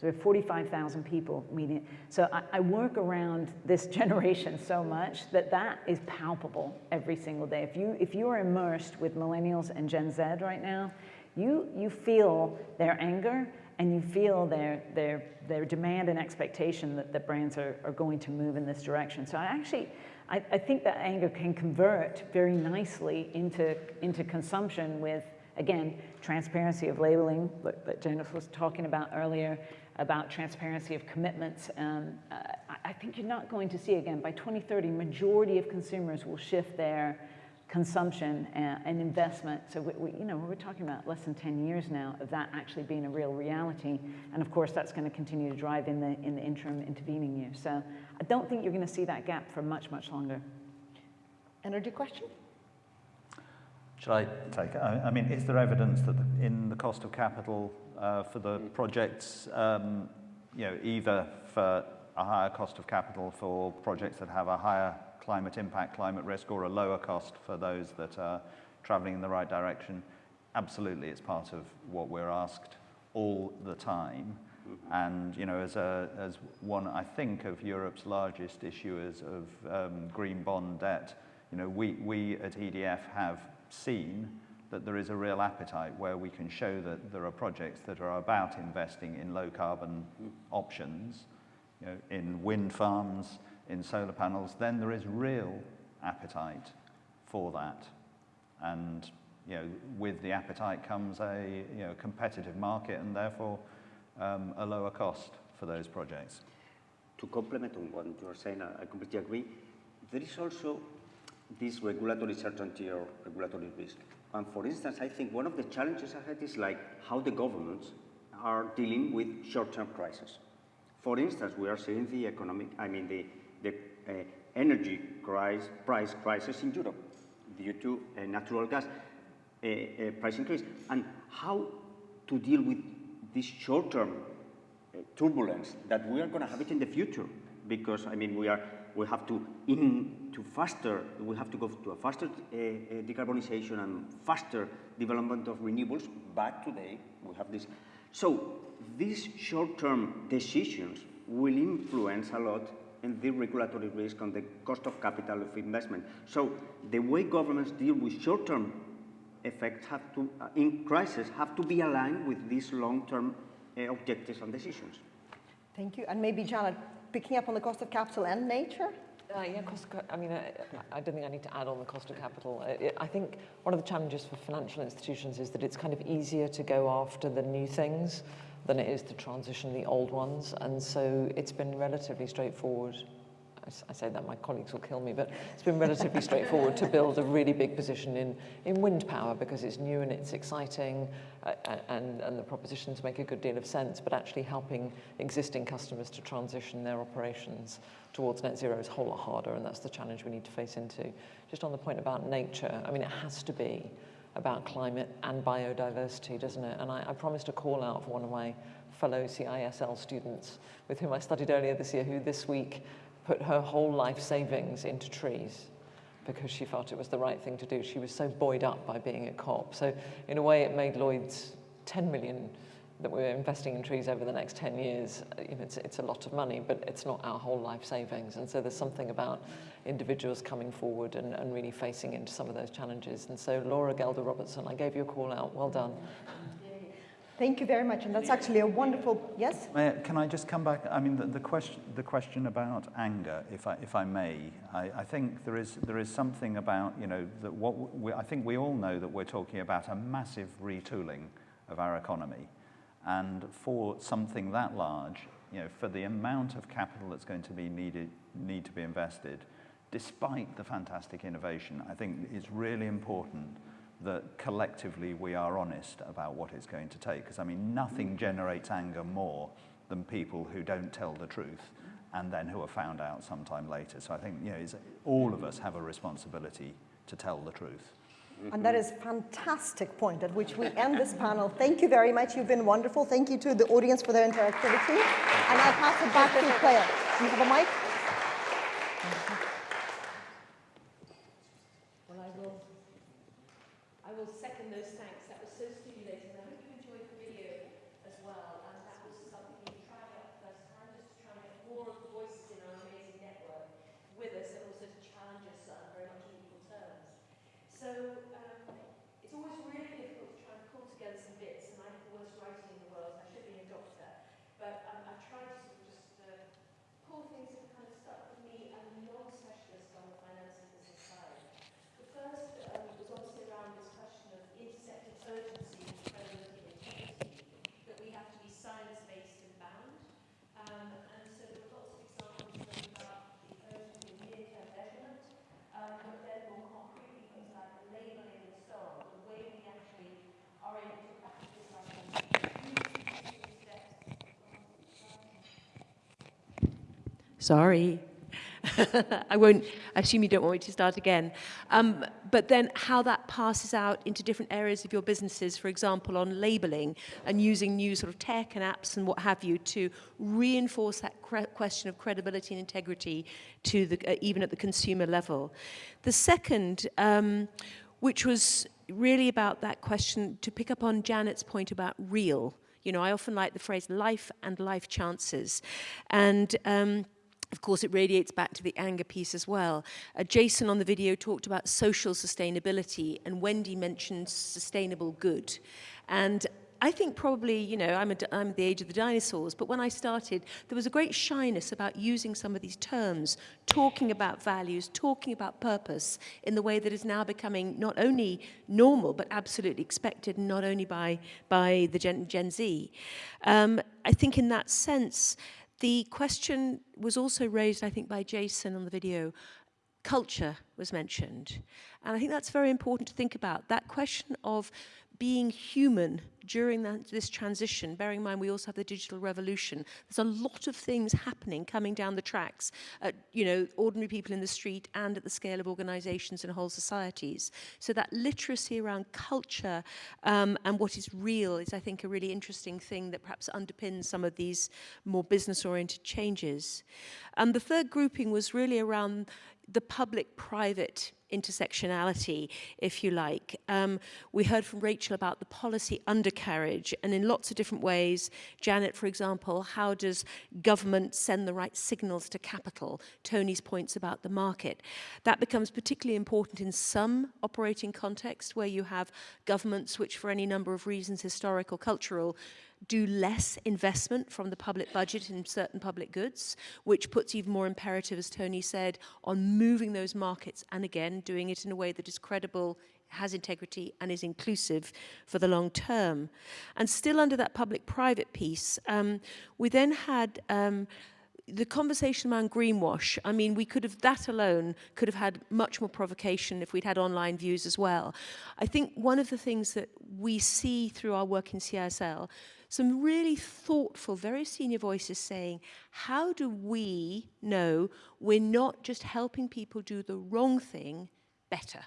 So we have 45,000 people meeting. So I, I work around this generation so much that that is palpable every single day. If you, if you are immersed with millennials and Gen Z right now, you, you feel their anger and you feel their, their, their demand and expectation that, that brands are, are going to move in this direction. So I actually, I, I think that anger can convert very nicely into, into consumption with, again, transparency of labeling that, that Jonas was talking about earlier, about transparency of commitments. Um, I- think you're not going to see, again, by 2030, majority of consumers will shift their consumption and, and investment. So we, we, you know, we're talking about less than 10 years now of that actually being a real reality. And of course, that's going to continue to drive in the, in the interim intervening years. So I don't think you're going to see that gap for much, much longer. Energy question? Should I take it? I mean, is there evidence that in the cost of capital uh, for the projects, um, you know, either for a higher cost of capital for projects that have a higher climate impact, climate risk, or a lower cost for those that are traveling in the right direction? Absolutely, it's part of what we're asked all the time. And, you know, as, a, as one, I think, of Europe's largest issuers of um, green bond debt, you know, we, we at EDF have seen that there is a real appetite where we can show that there are projects that are about investing in low carbon options, you know, in wind farms, in solar panels, then there is real appetite for that. And, you know, with the appetite comes a, you know, competitive market and therefore um, a lower cost for those projects. To complement on what you are saying, I I completely agree. There is also this regulatory certainty or regulatory risk. And for instance, I think one of the challenges ahead is like how the governments are dealing with short-term crises. For instance, we are seeing the economic, I mean, the, the uh, energy crisis, price crisis in Europe due to uh, natural gas uh, uh, price increase. And how to deal with this short-term uh, turbulence that we are going to have it in the future because I mean we are we have to in to faster we have to go to a faster uh, uh, decarbonization and faster development of renewables but today we have this. So these short-term decisions will influence a lot in the regulatory risk on the cost of capital of investment. So the way governments deal with short-term effects have to uh, in crisis have to be aligned with these long-term uh, objectives and decisions. Thank you. And maybe Janet, picking up on the cost of capital and nature? Uh, yeah, cost I mean, I, I don't think I need to add on the cost of capital. I, I think one of the challenges for financial institutions is that it's kind of easier to go after the new things than it is to transition the old ones. And so it's been relatively straightforward I say that, my colleagues will kill me, but it's been relatively straightforward to build a really big position in, in wind power because it's new and it's exciting uh, and, and the propositions make a good deal of sense, but actually helping existing customers to transition their operations towards net zero is a whole lot harder and that's the challenge we need to face into. Just on the point about nature, I mean, it has to be about climate and biodiversity, doesn't it? And I, I promised a call out for one of my fellow CISL students with whom I studied earlier this year, who this week put her whole life savings into trees because she felt it was the right thing to do. She was so buoyed up by being a COP. So in a way, it made Lloyd's 10 million that we're investing in trees over the next 10 years, uh, you know, it's, it's a lot of money, but it's not our whole life savings. And so there's something about individuals coming forward and, and really facing into some of those challenges. And so Laura Gelder Robertson, I gave you a call out. Well done. Thank you very much, and that's actually a wonderful, yes? Can I just come back? I mean, the, the, question, the question about anger, if I, if I may, I, I think there is, there is something about, you know, that what we, I think we all know that we're talking about a massive retooling of our economy. And for something that large, you know, for the amount of capital that's going to be needed, need to be invested, despite the fantastic innovation, I think it's really important that collectively we are honest about what it's going to take. Because, I mean, nothing generates anger more than people who don't tell the truth and then who are found out sometime later. So I think, you know, all of us have a responsibility to tell the truth. And that is a fantastic point at which we end this panel. Thank you very much. You've been wonderful. Thank you to the audience for their interactivity. And I'll pass it back to Clare. Do you have a mic? Sorry. I won't I assume you don't want me to start again. Um, but then how that passes out into different areas of your businesses, for example, on labeling and using new sort of tech and apps and what have you to reinforce that question of credibility and integrity to the, uh, even at the consumer level. The second, um, which was really about that question, to pick up on Janet's point about real. You know, I often like the phrase life and life chances. And um, of course, it radiates back to the anger piece as well. Uh, Jason on the video talked about social sustainability and Wendy mentioned sustainable good. And I think probably, you know, I'm, a, I'm the age of the dinosaurs, but when I started, there was a great shyness about using some of these terms, talking about values, talking about purpose in the way that is now becoming not only normal, but absolutely expected, not only by, by the Gen, Gen Z. Um, I think in that sense, the question was also raised, I think, by Jason on the video. Culture was mentioned. And I think that's very important to think about. That question of being human during that, this transition, bearing in mind we also have the digital revolution, there's a lot of things happening coming down the tracks at, you know, ordinary people in the street and at the scale of organizations and whole societies. So that literacy around culture um, and what is real is, I think, a really interesting thing that perhaps underpins some of these more business-oriented changes. And the third grouping was really around the public-private intersectionality, if you like. Um, we heard from Rachel about the policy undercarriage, and in lots of different ways, Janet, for example, how does government send the right signals to capital? Tony's points about the market. That becomes particularly important in some operating contexts where you have governments which, for any number of reasons, historical, cultural, do less investment from the public budget in certain public goods, which puts even more imperative, as Tony said, on moving those markets and again, doing it in a way that is credible, has integrity and is inclusive for the long term. And still under that public-private piece, um, we then had um, the conversation around greenwash, I mean, we could have, that alone could have had much more provocation if we'd had online views as well. I think one of the things that we see through our work in CSL, some really thoughtful, very senior voices saying, how do we know we're not just helping people do the wrong thing better?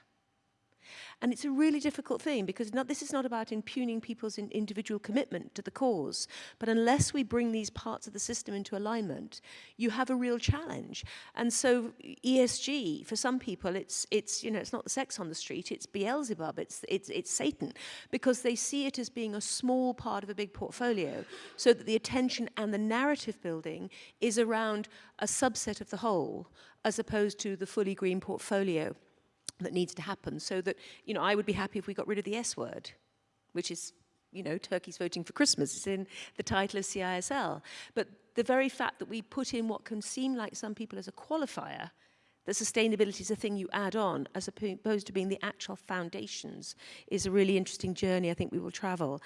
And it's a really difficult thing because not, this is not about impugning people's in, individual commitment to the cause. But unless we bring these parts of the system into alignment, you have a real challenge. And so ESG, for some people, it's, it's, you know, it's not the sex on the street, it's Beelzebub, it's, it's, it's Satan, because they see it as being a small part of a big portfolio, so that the attention and the narrative building is around a subset of the whole, as opposed to the fully green portfolio that needs to happen so that, you know, I would be happy if we got rid of the S word, which is, you know, Turkey's voting for Christmas. It's in the title of CISL. But the very fact that we put in what can seem like some people as a qualifier, that sustainability is a thing you add on as opposed to being the actual foundations is a really interesting journey I think we will travel.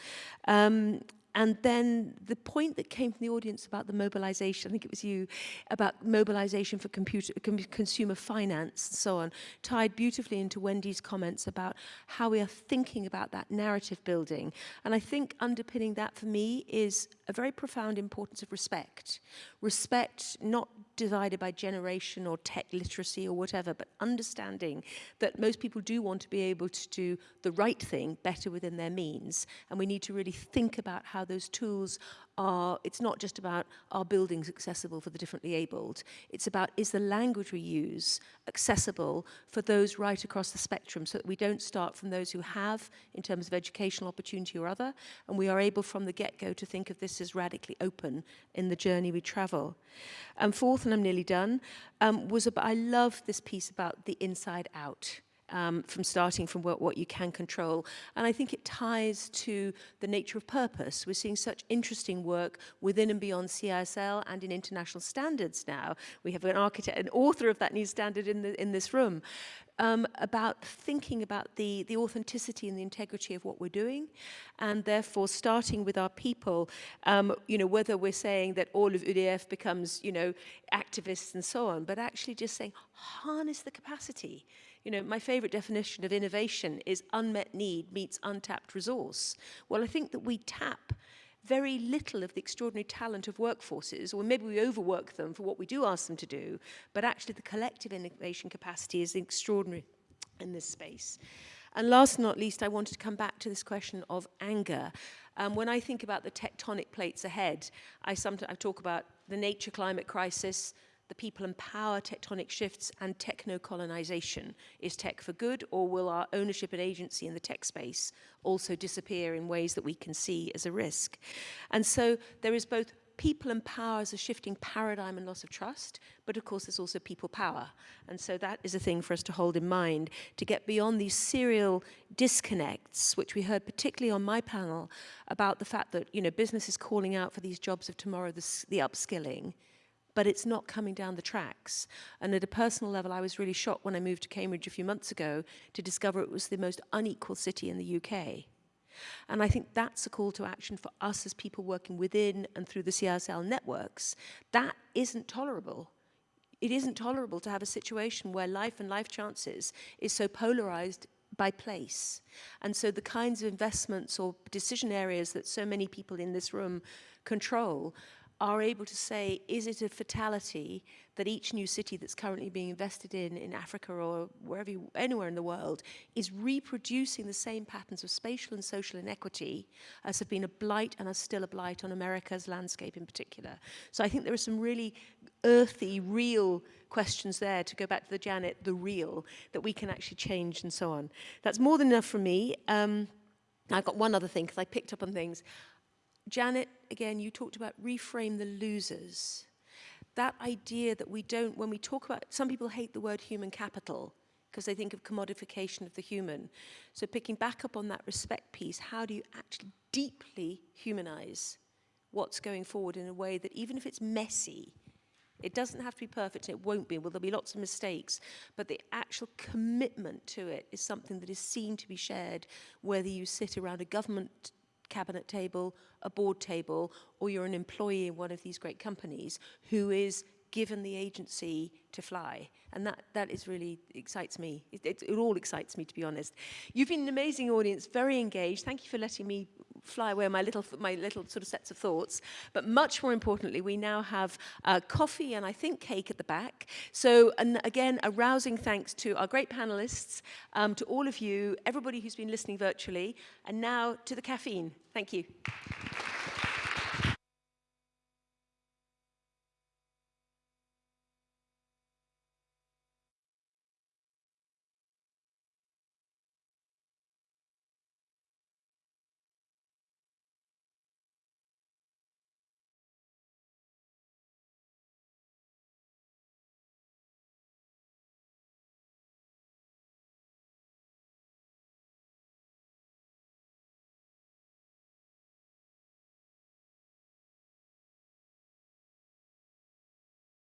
Um, and then the point that came from the audience about the mobilization, I think it was you, about mobilization for computer, consumer finance and so on, tied beautifully into Wendy's comments about how we are thinking about that narrative building. And I think underpinning that for me is a very profound importance of respect. Respect not divided by generation or tech literacy or whatever, but understanding that most people do want to be able to do the right thing better within their means. And we need to really think about how those tools are, it's not just about our buildings accessible for the differently abled. It's about is the language we use accessible for those right across the spectrum so that we don't start from those who have in terms of educational opportunity or other, and we are able from the get-go to think of this as radically open in the journey we travel. And fourth, and I'm nearly done, um, was about, I love this piece about the inside out um, from starting from what, what you can control. And I think it ties to the nature of purpose. We're seeing such interesting work within and beyond CISL and in international standards now. We have an architect, an author of that new standard in, the, in this room, um, about thinking about the, the authenticity and the integrity of what we're doing, and therefore starting with our people, um, you know, whether we're saying that all of UDF becomes, you know, activists and so on, but actually just saying, harness the capacity. You know, my favorite definition of innovation is unmet need meets untapped resource. Well, I think that we tap very little of the extraordinary talent of workforces, or maybe we overwork them for what we do ask them to do, but actually the collective innovation capacity is extraordinary in this space. And last but not least, I wanted to come back to this question of anger. Um, when I think about the tectonic plates ahead, I sometimes I talk about the nature climate crisis, the people and power tectonic shifts and techno-colonization. Is tech for good or will our ownership and agency in the tech space also disappear in ways that we can see as a risk? And so there is both people and power as a shifting paradigm and loss of trust, but of course there's also people power. And so that is a thing for us to hold in mind to get beyond these serial disconnects, which we heard particularly on my panel about the fact that, you know, business is calling out for these jobs of tomorrow, the, the upskilling, but it's not coming down the tracks. And at a personal level, I was really shocked when I moved to Cambridge a few months ago to discover it was the most unequal city in the UK. And I think that's a call to action for us as people working within and through the CISL networks. That isn't tolerable. It isn't tolerable to have a situation where life and life chances is so polarized by place. And so the kinds of investments or decision areas that so many people in this room control are able to say, is it a fatality that each new city that's currently being invested in, in Africa or wherever, you, anywhere in the world, is reproducing the same patterns of spatial and social inequity as have been a blight and are still a blight on America's landscape in particular. So I think there are some really earthy, real questions there to go back to the Janet, the real, that we can actually change and so on. That's more than enough for me. Um, I've got one other thing because I picked up on things. Janet, again, you talked about reframe the losers. That idea that we don't, when we talk about, some people hate the word human capital because they think of commodification of the human. So picking back up on that respect piece, how do you actually deeply humanize what's going forward in a way that even if it's messy, it doesn't have to be perfect, it won't be, well, there'll be lots of mistakes, but the actual commitment to it is something that is seen to be shared, whether you sit around a government cabinet table, a board table, or you're an employee in one of these great companies who is given the agency to fly. And that, that is really excites me. It, it, it all excites me, to be honest. You've been an amazing audience, very engaged. Thank you for letting me fly away my little, my little sort of sets of thoughts. But much more importantly, we now have uh, coffee and I think cake at the back. So and again, a rousing thanks to our great panelists, um, to all of you, everybody who's been listening virtually, and now to the caffeine. Thank you.